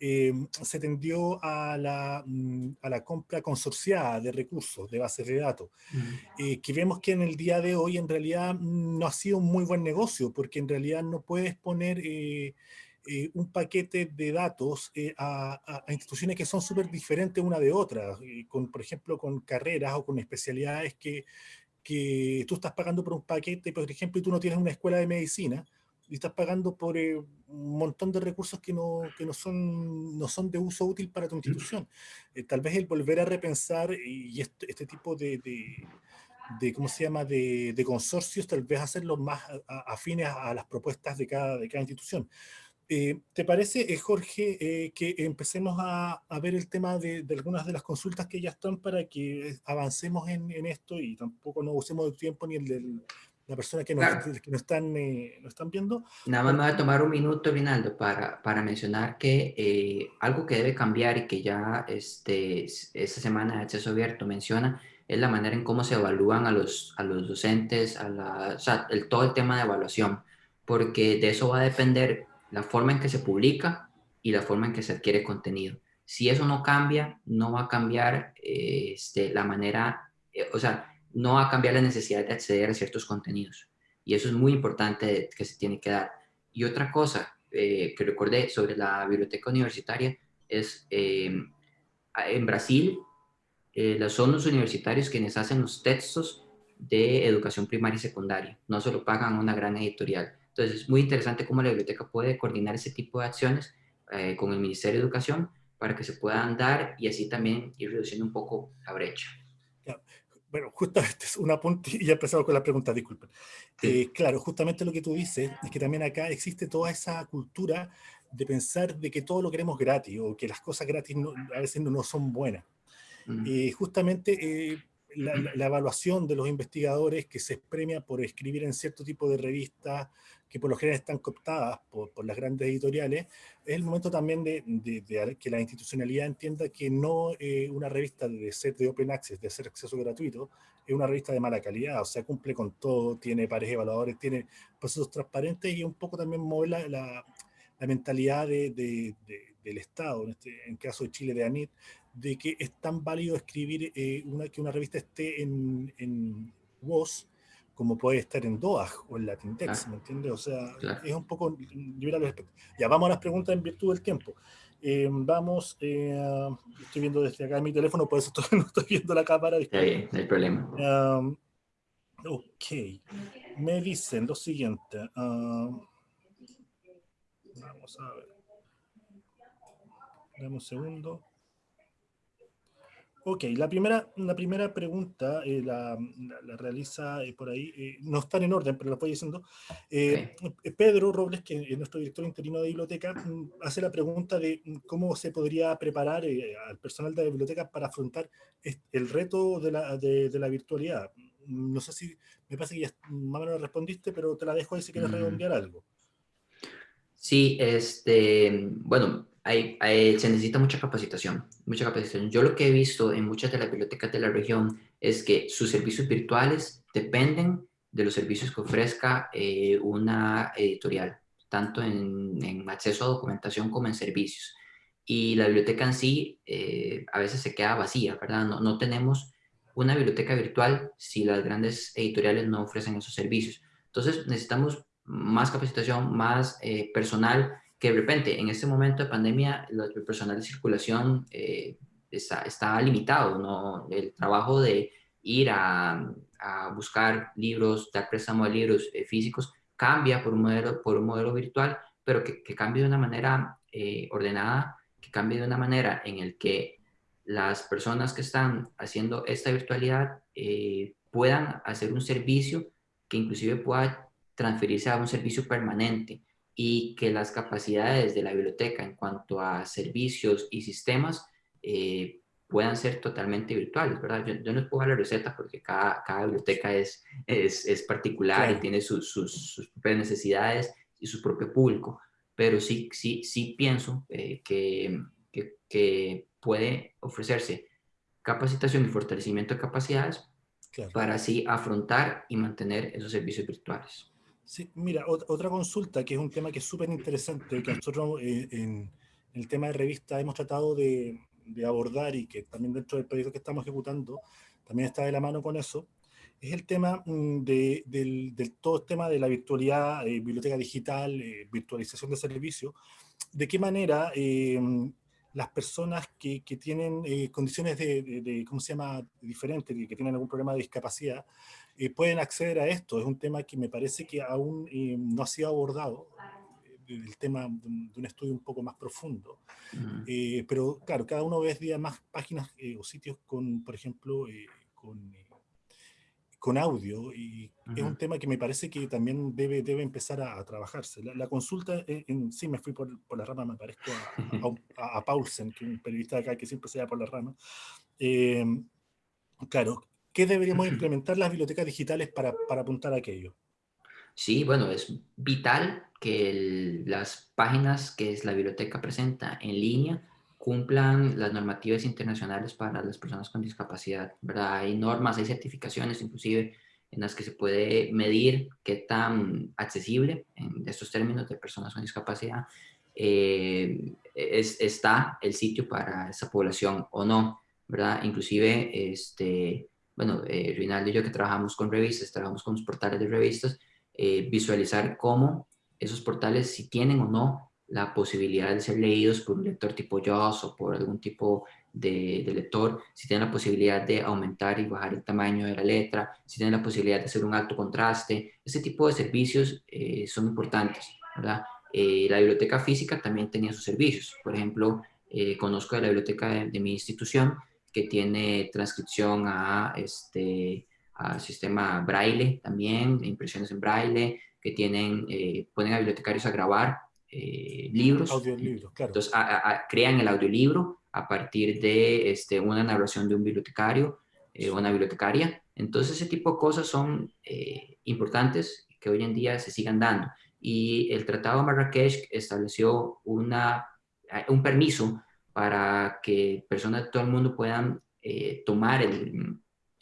eh, se tendió a la, mm, a la, compra consorciada de recursos, de bases de datos, mm. eh, que vemos que en el día de hoy en realidad no ha sido un muy buen negocio, porque en realidad no puedes poner eh, un paquete de datos a, instituciones que son súper diferentes una de otra, con, por ejemplo, con carreras o con especialidades que, que tú estás pagando por un paquete, por ejemplo, y tú no tienes una escuela de medicina, y estás pagando por eh, un montón de recursos que, no, que no, son, no son de uso útil para tu institución. Eh, tal vez el volver a repensar y este, este tipo de, de, ¿cómo se llama?, de, de, consorcios, tal vez hacerlos más afines a, las propuestas de cada, de cada institución. Eh, ¿Te parece, Jorge, que empecemos a, a, ver el tema de, de, algunas de las consultas que ya están para que avancemos en, en esto y tampoco no usemos el tiempo ni el del, la persona que nos, que están, eh, están viendo. Nada más me voy a tomar un minuto, Rinaldo, para, para mencionar que eh, algo que debe cambiar y que ya este, esta semana de acceso abierto menciona es la manera en cómo se evalúan a los, a los docentes, a la, o sea, el, todo el tema de evaluación, porque de eso va a depender la forma en que se publica y la forma en que se adquiere contenido. Si eso no cambia, no va a cambiar eh, este, la manera, o sea, no va a cambiar la necesidad de acceder a ciertos contenidos. Y eso es muy importante que se tiene que dar. Y otra cosa eh, que recordé sobre la biblioteca universitaria es, eh, en Brasil, eh, son los universitarios quienes hacen los textos de educación primaria y secundaria, no se lo pagan una gran editorial. Entonces es muy interesante cómo la biblioteca puede coordinar ese tipo de acciones con el Ministerio de Educación para que se puedan dar y así también ir reduciendo un poco la brecha bueno, justamente es una punta y ya empezamos con la pregunta, disculpen. Eh, claro, justamente lo que tú dices es que también acá existe toda esa cultura de pensar de que todo lo queremos gratis o que las cosas gratis a veces no, son buenas. y eh, justamente eh, la, evaluación de los investigadores que se premia por escribir en cierto tipo de revistas que por lo general están cooptadas por, por las grandes editoriales, es el momento también de, de, que la institucionalidad entienda que no eh, una revista de ser de open access, de ser acceso gratuito, es una revista de mala calidad, o sea, cumple con todo, tiene pares evaluadores, tiene procesos transparentes y un poco también mueve la, la, mentalidad del Estado, en este en caso de Chile de ANIT, de que es tan válido escribir eh, una, que una revista esté en, en WOS como puede estar en DOAG o en Latindex, ¿me entiendes? O sea, es un poco liberal Ya, vamos a las preguntas en virtud del tiempo. Eh, vamos, eh, estoy viendo desde acá en mi teléfono, por eso (laughs) no estoy viendo la cámara. Está bien, no hay problema. Um, ok, me dicen lo siguiente. Um, vamos a ver. Dame un segundo. Ok, la primera, la primera pregunta eh, la, la, realiza eh, por ahí, eh, no están en orden, pero la voy diciendo. Pedro Robles, que es nuestro director interino de biblioteca, mm, hace la pregunta de mm, cómo se podría preparar al personal de la biblioteca para afrontar el reto de la, de, la virtualidad. Mm, no sé si, me parece que ya más o menos respondiste, pero te la dejo ahí si quieres redondear algo. Sí, este, bueno, se necesita mucha capacitación, mucha capacitación. Yo lo que he visto en muchas de las bibliotecas de la región es que sus servicios virtuales dependen de los servicios que ofrezca eh, una editorial, tanto en, acceso a documentación como en servicios. Y la biblioteca en sí eh, a veces se queda vacía, ¿verdad? No, no tenemos una biblioteca virtual si las grandes editoriales no ofrecen esos servicios. Entonces necesitamos más capacitación, más eh, personal que de repente en este momento de pandemia el personal de circulación eh, está, está, limitado, ¿no? El trabajo de ir a, buscar libros, dar préstamo de libros eh, físicos, cambia por un modelo, por un modelo virtual, pero que, que cambie de una manera eh, ordenada, que cambie de una manera en el que las personas que están haciendo esta virtualidad puedan hacer un servicio que inclusive pueda transferirse a un servicio permanente y que las capacidades de la biblioteca en cuanto a servicios y sistemas eh, puedan ser totalmente virtuales, ¿verdad? Yo, yo no les puedo dar la receta porque cada, cada biblioteca es, es, es particular y tiene sus, sus, propias necesidades y su propio público, pero sí, sí, sí pienso eh, que, que, que, puede ofrecerse capacitación y fortalecimiento de capacidades para así afrontar y mantener esos servicios virtuales. Sí, mira, otra consulta que es un tema que es súper interesante, que nosotros eh, en, el tema de revista hemos tratado de, de abordar y que también dentro del proyecto que estamos ejecutando también está de la mano con eso, es el tema mm, de, del, del, todo el tema de la virtualidad, eh, biblioteca digital, eh, virtualización de servicios, de qué manera eh, las personas que, que tienen condiciones de, de, ¿cómo se llama?, diferentes, que tienen algún problema de discapacidad, pueden acceder a esto. Es un tema que me parece que aún no ha sido abordado el tema de un, estudio un poco más profundo. Eh, pero claro, cada uno ve día más páginas eh, o sitios con, por ejemplo, eh, con, con, audio y es un tema que me parece que también debe, debe empezar a, trabajarse. La, consulta, en, sí, me fui por, por, la rama, me parezco a, a, Paulsen, que es un periodista acá que siempre se va por la rama. claro, ¿qué deberíamos implementar las bibliotecas digitales para, para apuntar a aquello? Sí, bueno, es vital que las páginas que la biblioteca presenta en línea cumplan las normativas internacionales para las personas con discapacidad, ¿verdad? Hay normas, hay certificaciones inclusive en las que se puede medir qué tan accesible en estos términos de personas con discapacidad eh, está el sitio para esa población o no, ¿verdad? Inclusive, este, bueno, eh, Rinaldo y yo que trabajamos con revistas, trabajamos con los portales de revistas, eh, visualizar cómo esos portales, si tienen o no la posibilidad de ser leídos por un lector tipo JAWS o por algún tipo de, lector, si tienen la posibilidad de aumentar y bajar el tamaño de la letra, si tienen la posibilidad de hacer un alto contraste, ese tipo de servicios eh, son importantes, ¿verdad? Eh, la biblioteca física también tenía sus servicios, por ejemplo, conozco de la biblioteca de, de, mi institución que tiene transcripción a este, al sistema braille también, impresiones en braille, que tienen, eh, ponen a bibliotecarios a grabar eh, libros. Audiolibros, claro. Entonces, crean el audiolibro a partir de este, una narración de un bibliotecario eh, o una bibliotecaria. Entonces, ese tipo de cosas son importantes que hoy en día se sigan dando. Y el Tratado de Marrakech estableció una, un permiso para que personas de todo el mundo puedan tomar el,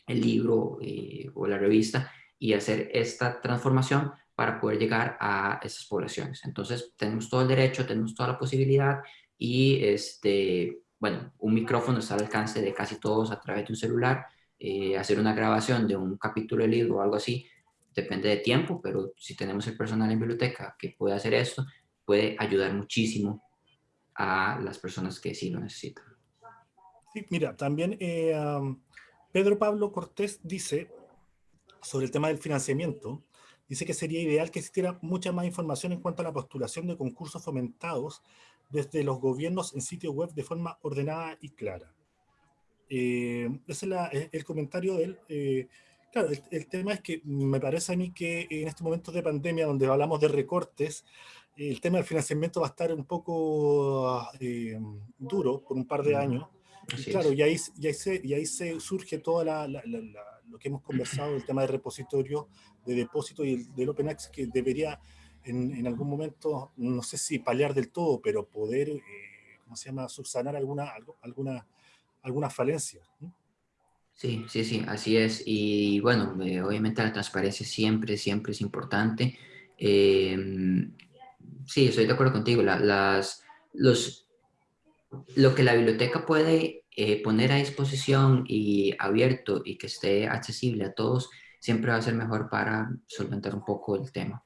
libro eh, o la revista y hacer esta transformación para poder llegar a esas poblaciones. Entonces, tenemos todo el derecho, tenemos toda la posibilidad y, este, bueno, un micrófono está al alcance de casi todos a través de un celular. Eh, hacer una grabación de un capítulo de libro o algo así depende de tiempo, pero si tenemos el personal en biblioteca que puede hacer esto, puede ayudar muchísimo a las personas que sí lo necesitan. Mira, también eh, Pedro Pablo Cortés dice, sobre el tema del financiamiento, dice que sería ideal que existiera mucha más información en cuanto a la postulación de concursos fomentados desde los gobiernos en sitio web de forma ordenada y clara. Eh, ese es el comentario de él. Eh, claro, el, tema es que me parece a mí que en estos momentos de pandemia, donde hablamos de recortes, el tema del financiamiento va a estar un poco eh, duro por un par de años, claro, y ahí, y, ahí se, y ahí se surge todo lo que hemos conversado, el tema de repositorio, de depósito y el, del Open Access, que debería en, en, algún momento, no sé si paliar del todo, pero poder, eh, ¿cómo se llama?, subsanar alguna, alguna, alguna falencia. Sí, sí, sí, así es. Y bueno, eh, obviamente la transparencia siempre, siempre es importante. Em, sí, estoy de acuerdo contigo. las, los, lo que la biblioteca puede eh, poner a disposición y abierto y que esté accesible a todos, siempre va a ser mejor para solventar un poco el tema.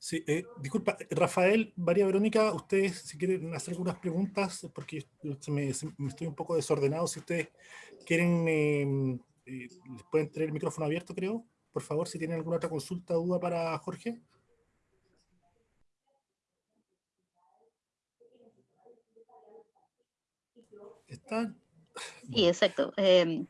Sí, eh, disculpa, Rafael, María Verónica, ustedes si quieren hacer algunas preguntas, porque me, estoy un poco desordenado, si ustedes quieren, em, eh, les pueden tener el micrófono abierto, creo. Por favor, si tienen alguna otra consulta duda para Jorge. Sí, exacto. Eh,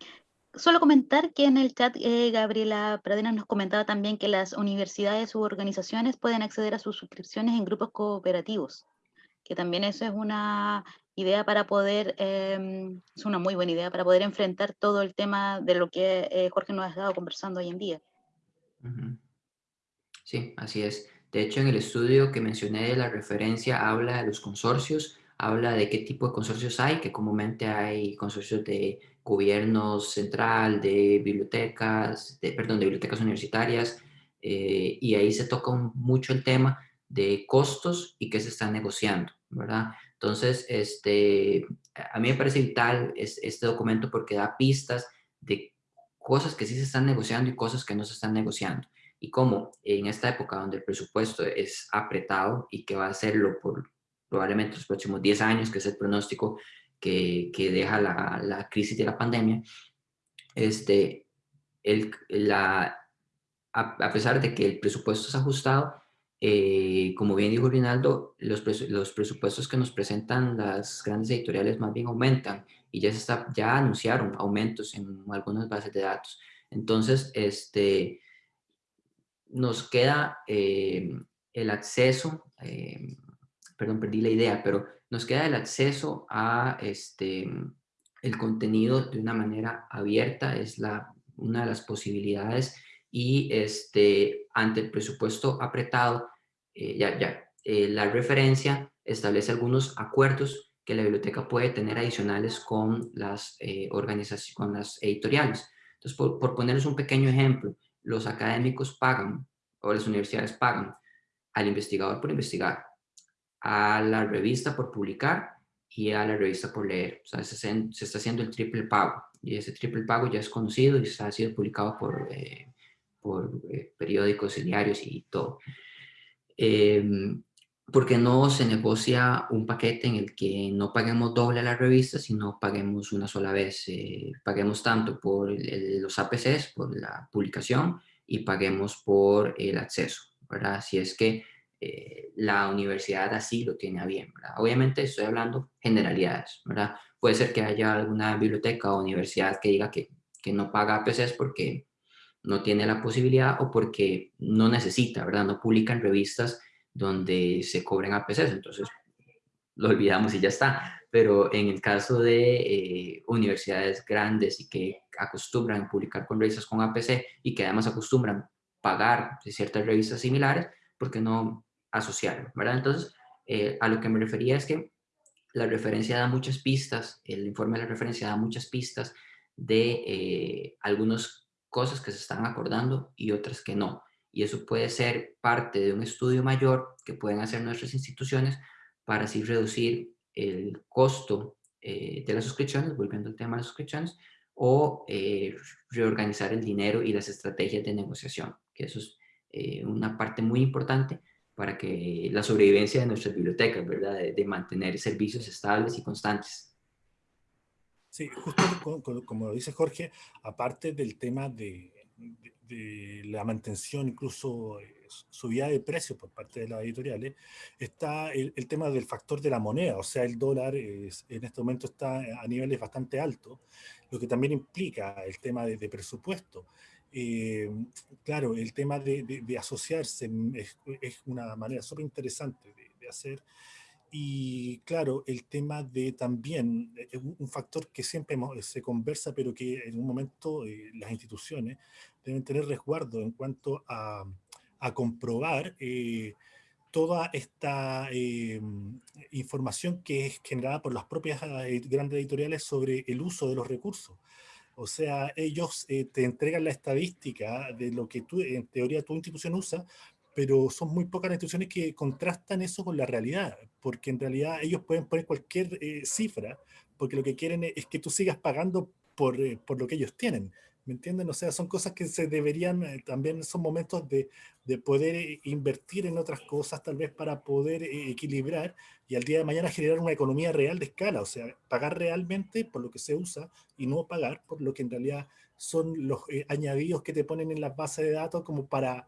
solo comentar que en el chat eh, Gabriela Pradena nos comentaba también que las universidades u organizaciones pueden acceder a sus suscripciones en grupos cooperativos, que también eso es una idea para poder, em, es una muy buena idea para poder enfrentar todo el tema de lo que eh, Jorge nos ha estado conversando hoy en día. Sí, así es. De hecho, en el estudio que mencioné de la referencia habla de los consorcios, habla de qué tipo de consorcios hay, que comúnmente hay consorcios de gobierno central, de bibliotecas, de, perdón, de bibliotecas universitarias, eh, y ahí se toca mucho el tema de costos y qué se está negociando, ¿verdad? Entonces, este, a mí me parece vital este documento porque da pistas de cosas que sí se están negociando y cosas que no se están negociando. Y cómo en esta época donde el presupuesto es apretado y que va a serlo por probablemente los próximos 10 años, que es el pronóstico que, que deja la, la, crisis de la pandemia, este, el, la, a, pesar de que el presupuesto es ajustado, eh, como bien dijo Rinaldo, los, los, presupuestos que nos presentan las grandes editoriales más bien aumentan y ya, se está, ya anunciaron aumentos en algunas bases de datos. Entonces, este, nos queda eh, el acceso, eh, perdón, perdí la idea, pero nos queda el acceso a este, el contenido de una manera abierta, es la, una de las posibilidades y este, ante el presupuesto apretado, eh, ya, ya, eh, la referencia establece algunos acuerdos que la biblioteca puede tener adicionales con las eh, organizaciones, con las editoriales. Entonces, por, por ponerles un pequeño ejemplo, los académicos pagan, o las universidades pagan, al investigador por investigar, a la revista por publicar y a la revista por leer. O sea, se, se está haciendo el triple pago y ese triple pago ya es conocido y ha sido publicado por por eh, periódicos y diarios y todo. Eh, porque no se negocia un paquete en el que no paguemos doble a la revista, sino paguemos una sola vez. Eh, paguemos tanto por los APCs, por la publicación, y paguemos por el acceso, ¿verdad? Si es que eh, la universidad así lo tiene a bien, ¿verdad? Obviamente estoy hablando generalidades, ¿verdad? Puede ser que haya alguna biblioteca o universidad que diga que, que no paga APCs porque no tiene la posibilidad o porque no necesita, ¿verdad? No publican revistas donde se cobren APCs, entonces lo olvidamos y ya está. Pero en el caso de eh, universidades grandes y que acostumbran publicar con revistas con APC y que además acostumbran pagar ciertas revistas similares, ¿por qué no asociarlo? ¿verdad? Entonces, eh, a lo que me refería es que la referencia da muchas pistas, el informe de la referencia da muchas pistas de eh, algunos cosas que se están acordando y otras que no. Y eso puede ser parte de un estudio mayor que pueden hacer nuestras instituciones para así reducir el costo eh, de las suscripciones, volviendo al tema de las suscripciones, o eh, reorganizar el dinero y las estrategias de negociación, que eso es eh, una parte muy importante para que la sobrevivencia de nuestras bibliotecas, ¿verdad? de mantener servicios estables y constantes. Sí, justo como, dice Jorge, aparte del tema de, la mantención, incluso eh, subida de precios por parte de las editoriales, está el, tema del factor de la moneda, o sea, el dólar en este momento está a niveles bastante altos, lo que también implica el tema de, presupuesto. Eh, claro, el tema de, asociarse es, una manera súper interesante de, hacer y claro, el tema de también, eh, un factor que siempre se conversa, pero que en un momento eh, las instituciones deben tener resguardo en cuanto a, a comprobar eh, toda esta información que es generada por las propias grandes editoriales sobre el uso de los recursos. O sea, ellos te entregan la estadística de lo que tú, en teoría tu institución usa, pero son muy pocas las instituciones que contrastan eso con la realidad, porque en realidad ellos pueden poner cualquier eh, cifra, porque lo que quieren es que tú sigas pagando por, eh, por, lo que ellos tienen, ¿me entienden? O sea, son cosas que se deberían, eh, también son momentos de, de, poder invertir en otras cosas, tal vez para poder equilibrar y al día de mañana generar una economía real de escala, o sea, pagar realmente por lo que se usa y no pagar por lo que en realidad son los añadidos que te ponen en las bases de datos como para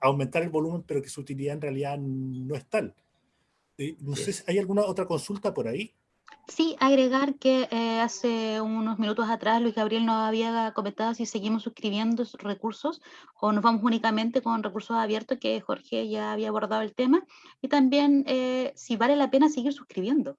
aumentar el volumen, pero que su utilidad en realidad no es tal. Eh, no sé si hay alguna otra consulta por ahí. Sí, agregar que eh, hace unos minutos atrás Luis Gabriel nos había comentado si seguimos suscribiendo recursos o nos vamos únicamente con recursos abiertos, que Jorge ya había abordado el tema, y también eh, si vale la pena seguir suscribiendo.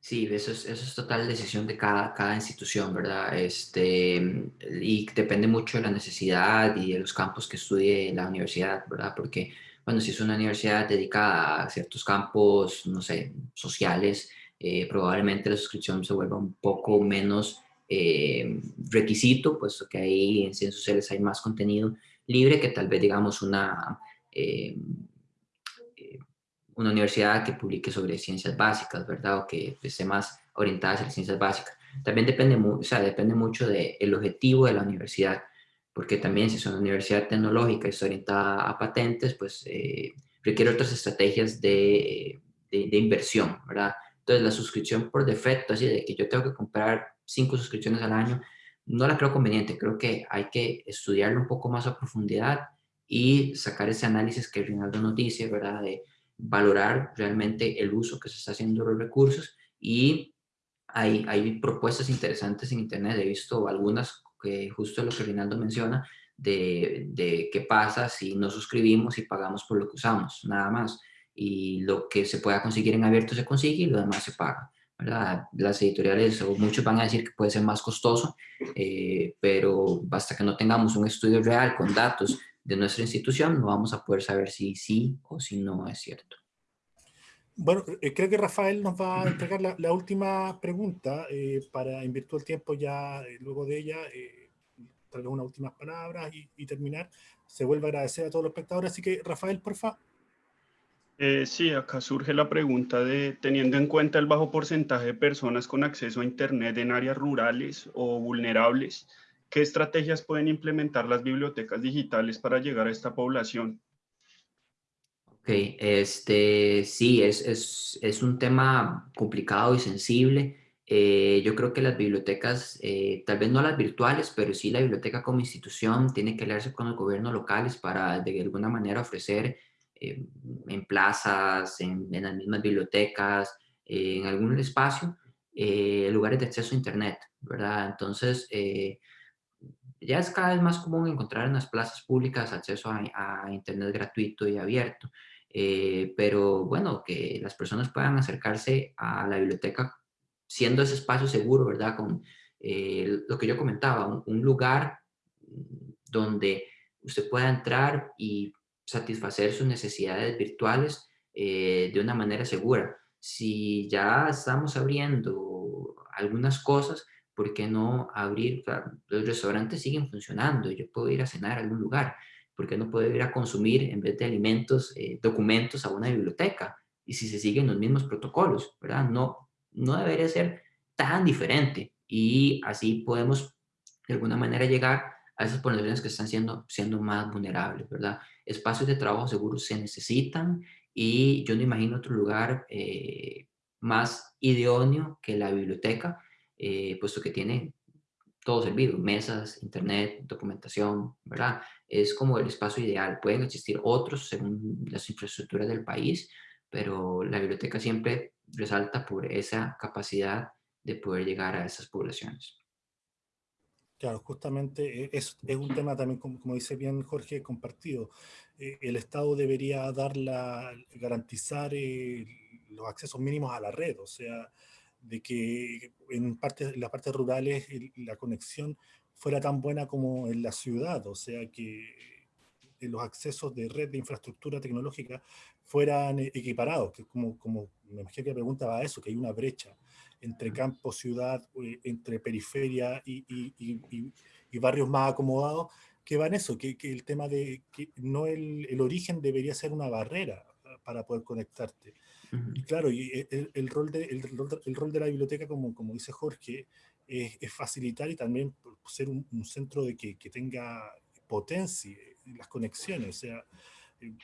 Sí, eso es, eso es total decisión de cada, cada institución, ¿verdad? Este, y depende mucho de la necesidad y de los campos que estudie la universidad, ¿verdad? Porque, bueno, si es una universidad dedicada a ciertos campos, no sé, sociales, eh, probablemente la suscripción se vuelva un poco menos eh, requisito, puesto que ahí en ciencias sociales hay más contenido libre que tal vez, digamos, una... Eh, una universidad que publique sobre ciencias básicas, ¿verdad? O que esté más orientada hacia las ciencias básicas. También depende, o sea, depende mucho del objetivo de la universidad, porque también si es una universidad tecnológica y está orientada a patentes, pues eh, requiere otras estrategias de, de, inversión, ¿verdad? Entonces la suscripción por defecto, así de que yo tengo que comprar cinco suscripciones al año, no la creo conveniente, creo que hay que estudiarlo un poco más a profundidad y sacar ese análisis que Rinaldo nos dice, ¿verdad? De, valorar realmente el uso que se está haciendo de los recursos y hay, hay propuestas interesantes en Internet, he visto algunas que justo lo que Rinaldo menciona, de, de qué pasa si no suscribimos y pagamos por lo que usamos, nada más. Y lo que se pueda conseguir en abierto se consigue y lo demás se paga. ¿verdad? Las editoriales o muchos van a decir que puede ser más costoso, eh, pero basta que no tengamos un estudio real con datos de nuestra institución, no vamos a poder saber si sí o si no es cierto. Bueno, eh, creo que Rafael nos va a (clears throat) entregar la, última pregunta eh, para, en virtud del tiempo ya, eh, luego de ella, tal vez unas últimas palabras y, terminar. Se vuelve a agradecer a todos los espectadores, así que Rafael, por favor. sí, acá surge la pregunta de, teniendo en cuenta el bajo porcentaje de personas con acceso a Internet en áreas rurales o vulnerables, ¿Qué estrategias pueden implementar las bibliotecas digitales para llegar a esta población? Este, sí, es, es, es un tema complicado y sensible. Eh, yo creo que las bibliotecas, eh, tal vez no las virtuales, pero sí la biblioteca como institución tiene que aliarse con los gobiernos locales para de alguna manera ofrecer eh, en plazas, en, en, las mismas bibliotecas, en algún espacio, lugares de acceso a Internet, ¿verdad? Entonces, ya es cada vez más común encontrar en las plazas públicas acceso a, Internet gratuito y abierto, eh, pero bueno, que las personas puedan acercarse a la biblioteca siendo ese espacio seguro, ¿verdad? Con eh, lo que yo comentaba, un, lugar donde usted pueda entrar y satisfacer sus necesidades virtuales eh, de una manera segura. Si ya estamos abriendo algunas cosas, ¿por qué no abrir? los restaurantes siguen funcionando, yo puedo ir a cenar a algún lugar, ¿por qué no puedo ir a consumir en vez de alimentos, eh, documentos a una biblioteca? Y si se siguen los mismos protocolos, ¿verdad? No, no debería ser tan diferente y así podemos de alguna manera llegar a esas poblaciones que están siendo, siendo más vulnerables, ¿verdad? Espacios de trabajo seguros se necesitan y yo no imagino otro lugar eh, más idóneo que la biblioteca eh, puesto que tiene todo servido, mesas, internet, documentación, ¿verdad? Es como el espacio ideal. Pueden existir otros según las infraestructuras del país, pero la biblioteca siempre resalta por esa capacidad de poder llegar a esas poblaciones. Claro, justamente eh, es, es un tema también, como, como, dice bien Jorge, compartido. Eh, el Estado debería dar la, garantizar los accesos mínimos a la red, o sea, de que en, parte, las partes rurales la conexión fuera tan buena como en la ciudad, o sea, que los accesos de red de infraestructura tecnológica fueran e, equiparados, que como, como me imagino que la pregunta va a eso, que hay una brecha entre campo, ciudad, eh, entre periferia y, y, y, barrios más acomodados, que va en eso, que, que el tema de que no el, el, origen debería ser una barrera para poder conectarte. Y claro, y e, el, rol de, el, rol de la biblioteca, como, como dice Jorge, es, facilitar y también ser un, centro de que, que, tenga potencia, las conexiones, o sea, eh,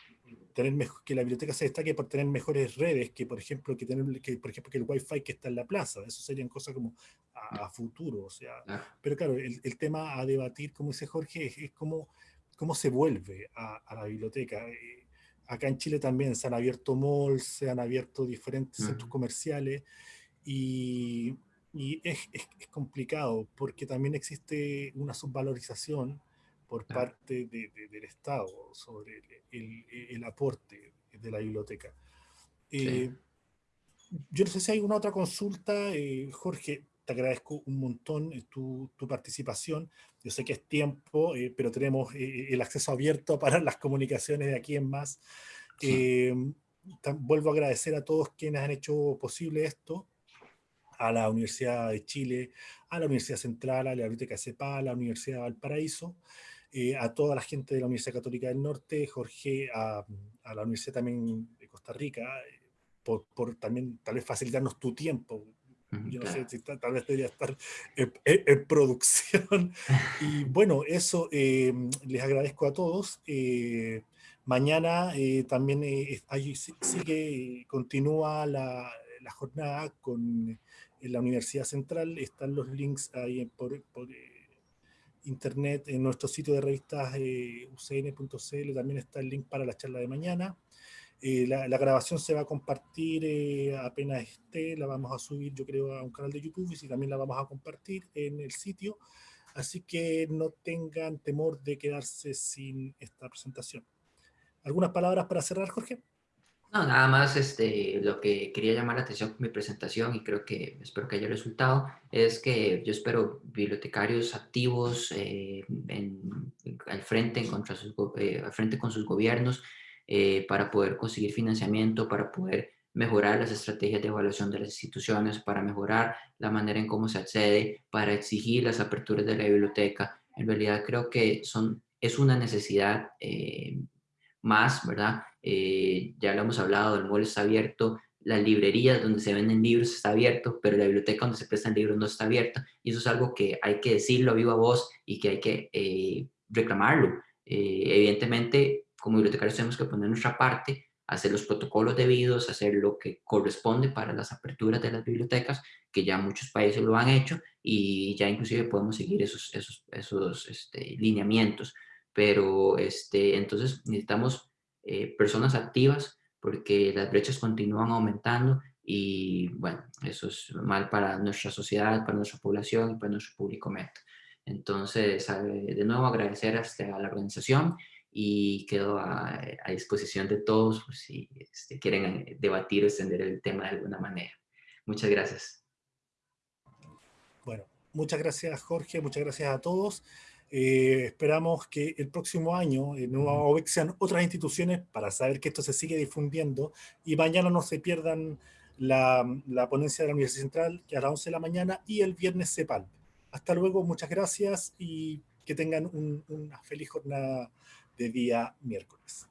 tener que la biblioteca se destaque por tener mejores redes que, por ejemplo, que, tener, que, por ejemplo, que el Wi-Fi que está en la plaza. Eso serían cosas como a, futuro, o sea, pero claro, el, el, tema a debatir, como dice Jorge, es, cómo, cómo se vuelve a, a la biblioteca. Eh, acá en Chile también se han abierto malls, se han abierto diferentes centros comerciales y, y es, es, complicado porque también existe una subvalorización por parte de, del Estado sobre el, el, aporte de la biblioteca. Eh, yo no sé si hay una otra consulta, eh, Jorge, te agradezco un montón eh, tu, tu, participación. Yo sé que es tiempo, eh, pero tenemos eh, el acceso abierto para las comunicaciones de aquí en más. Sí. vuelvo a agradecer a todos quienes han hecho posible esto, a la Universidad de Chile, a la Universidad Central, a la Biblioteca CEPA, a la Universidad de Valparaíso, a toda la gente de la Universidad Católica del Norte, Jorge, a, a la Universidad también de Costa Rica, por, por, también tal vez facilitarnos tu tiempo, yo no sé si está, tal vez debería estar en, en, producción. (laughs) Y bueno, eso eh, les agradezco a todos. Eh, mañana eh, también ahí sigue, continúa la, la, jornada con la Universidad Central. Están los links ahí por, por internet en nuestro sitio de revistas ucn.cl. También está el link para la charla de mañana. Eh, la, la, grabación se va a compartir eh, apenas esté, la vamos a subir yo creo a un canal de YouTube y también la vamos a compartir en el sitio, así que no tengan temor de quedarse sin esta presentación. ¿Algunas palabras para cerrar, Jorge? No, nada más este, lo que quería llamar la atención con mi presentación y creo que espero que haya resultado es que yo espero bibliotecarios activos eh, en, al, frente, en contra sus, eh, al frente con sus gobiernos, eh, para poder conseguir financiamiento, para poder mejorar las estrategias de evaluación de las instituciones, para mejorar la manera en cómo se accede, para exigir las aperturas de la biblioteca. En realidad creo que son, es una necesidad eh, más, ¿verdad? Eh, ya lo hemos hablado, el mall está abierto, las librerías donde se venden libros está abierto, pero la biblioteca donde se prestan libros no está abierta. Y eso es algo que hay que decirlo a viva voz y que hay que reclamarlo. evidentemente, como bibliotecarios tenemos que poner nuestra parte, hacer los protocolos debidos, hacer lo que corresponde para las aperturas de las bibliotecas, que ya muchos países lo han hecho y ya inclusive podemos seguir esos, esos, esos este, lineamientos. Pero este, entonces necesitamos eh, personas activas porque las brechas continúan aumentando y bueno, eso es mal para nuestra sociedad, para nuestra población y para nuestro público meta. Entonces, de nuevo agradecer a la organización y quedo a, a disposición de todos por si este, quieren eh, debatir o extender el tema de alguna manera. Muchas gracias. Bueno, muchas gracias Jorge, muchas gracias a todos. Eh, esperamos que el próximo año en Nueva OVEC sean otras instituciones para saber que esto se sigue difundiendo y mañana no se pierdan la, la ponencia de la Universidad Central que a las 11 de la mañana y el viernes CEPAL. Hasta luego, muchas gracias y que tengan un, una feliz jornada de día miércoles.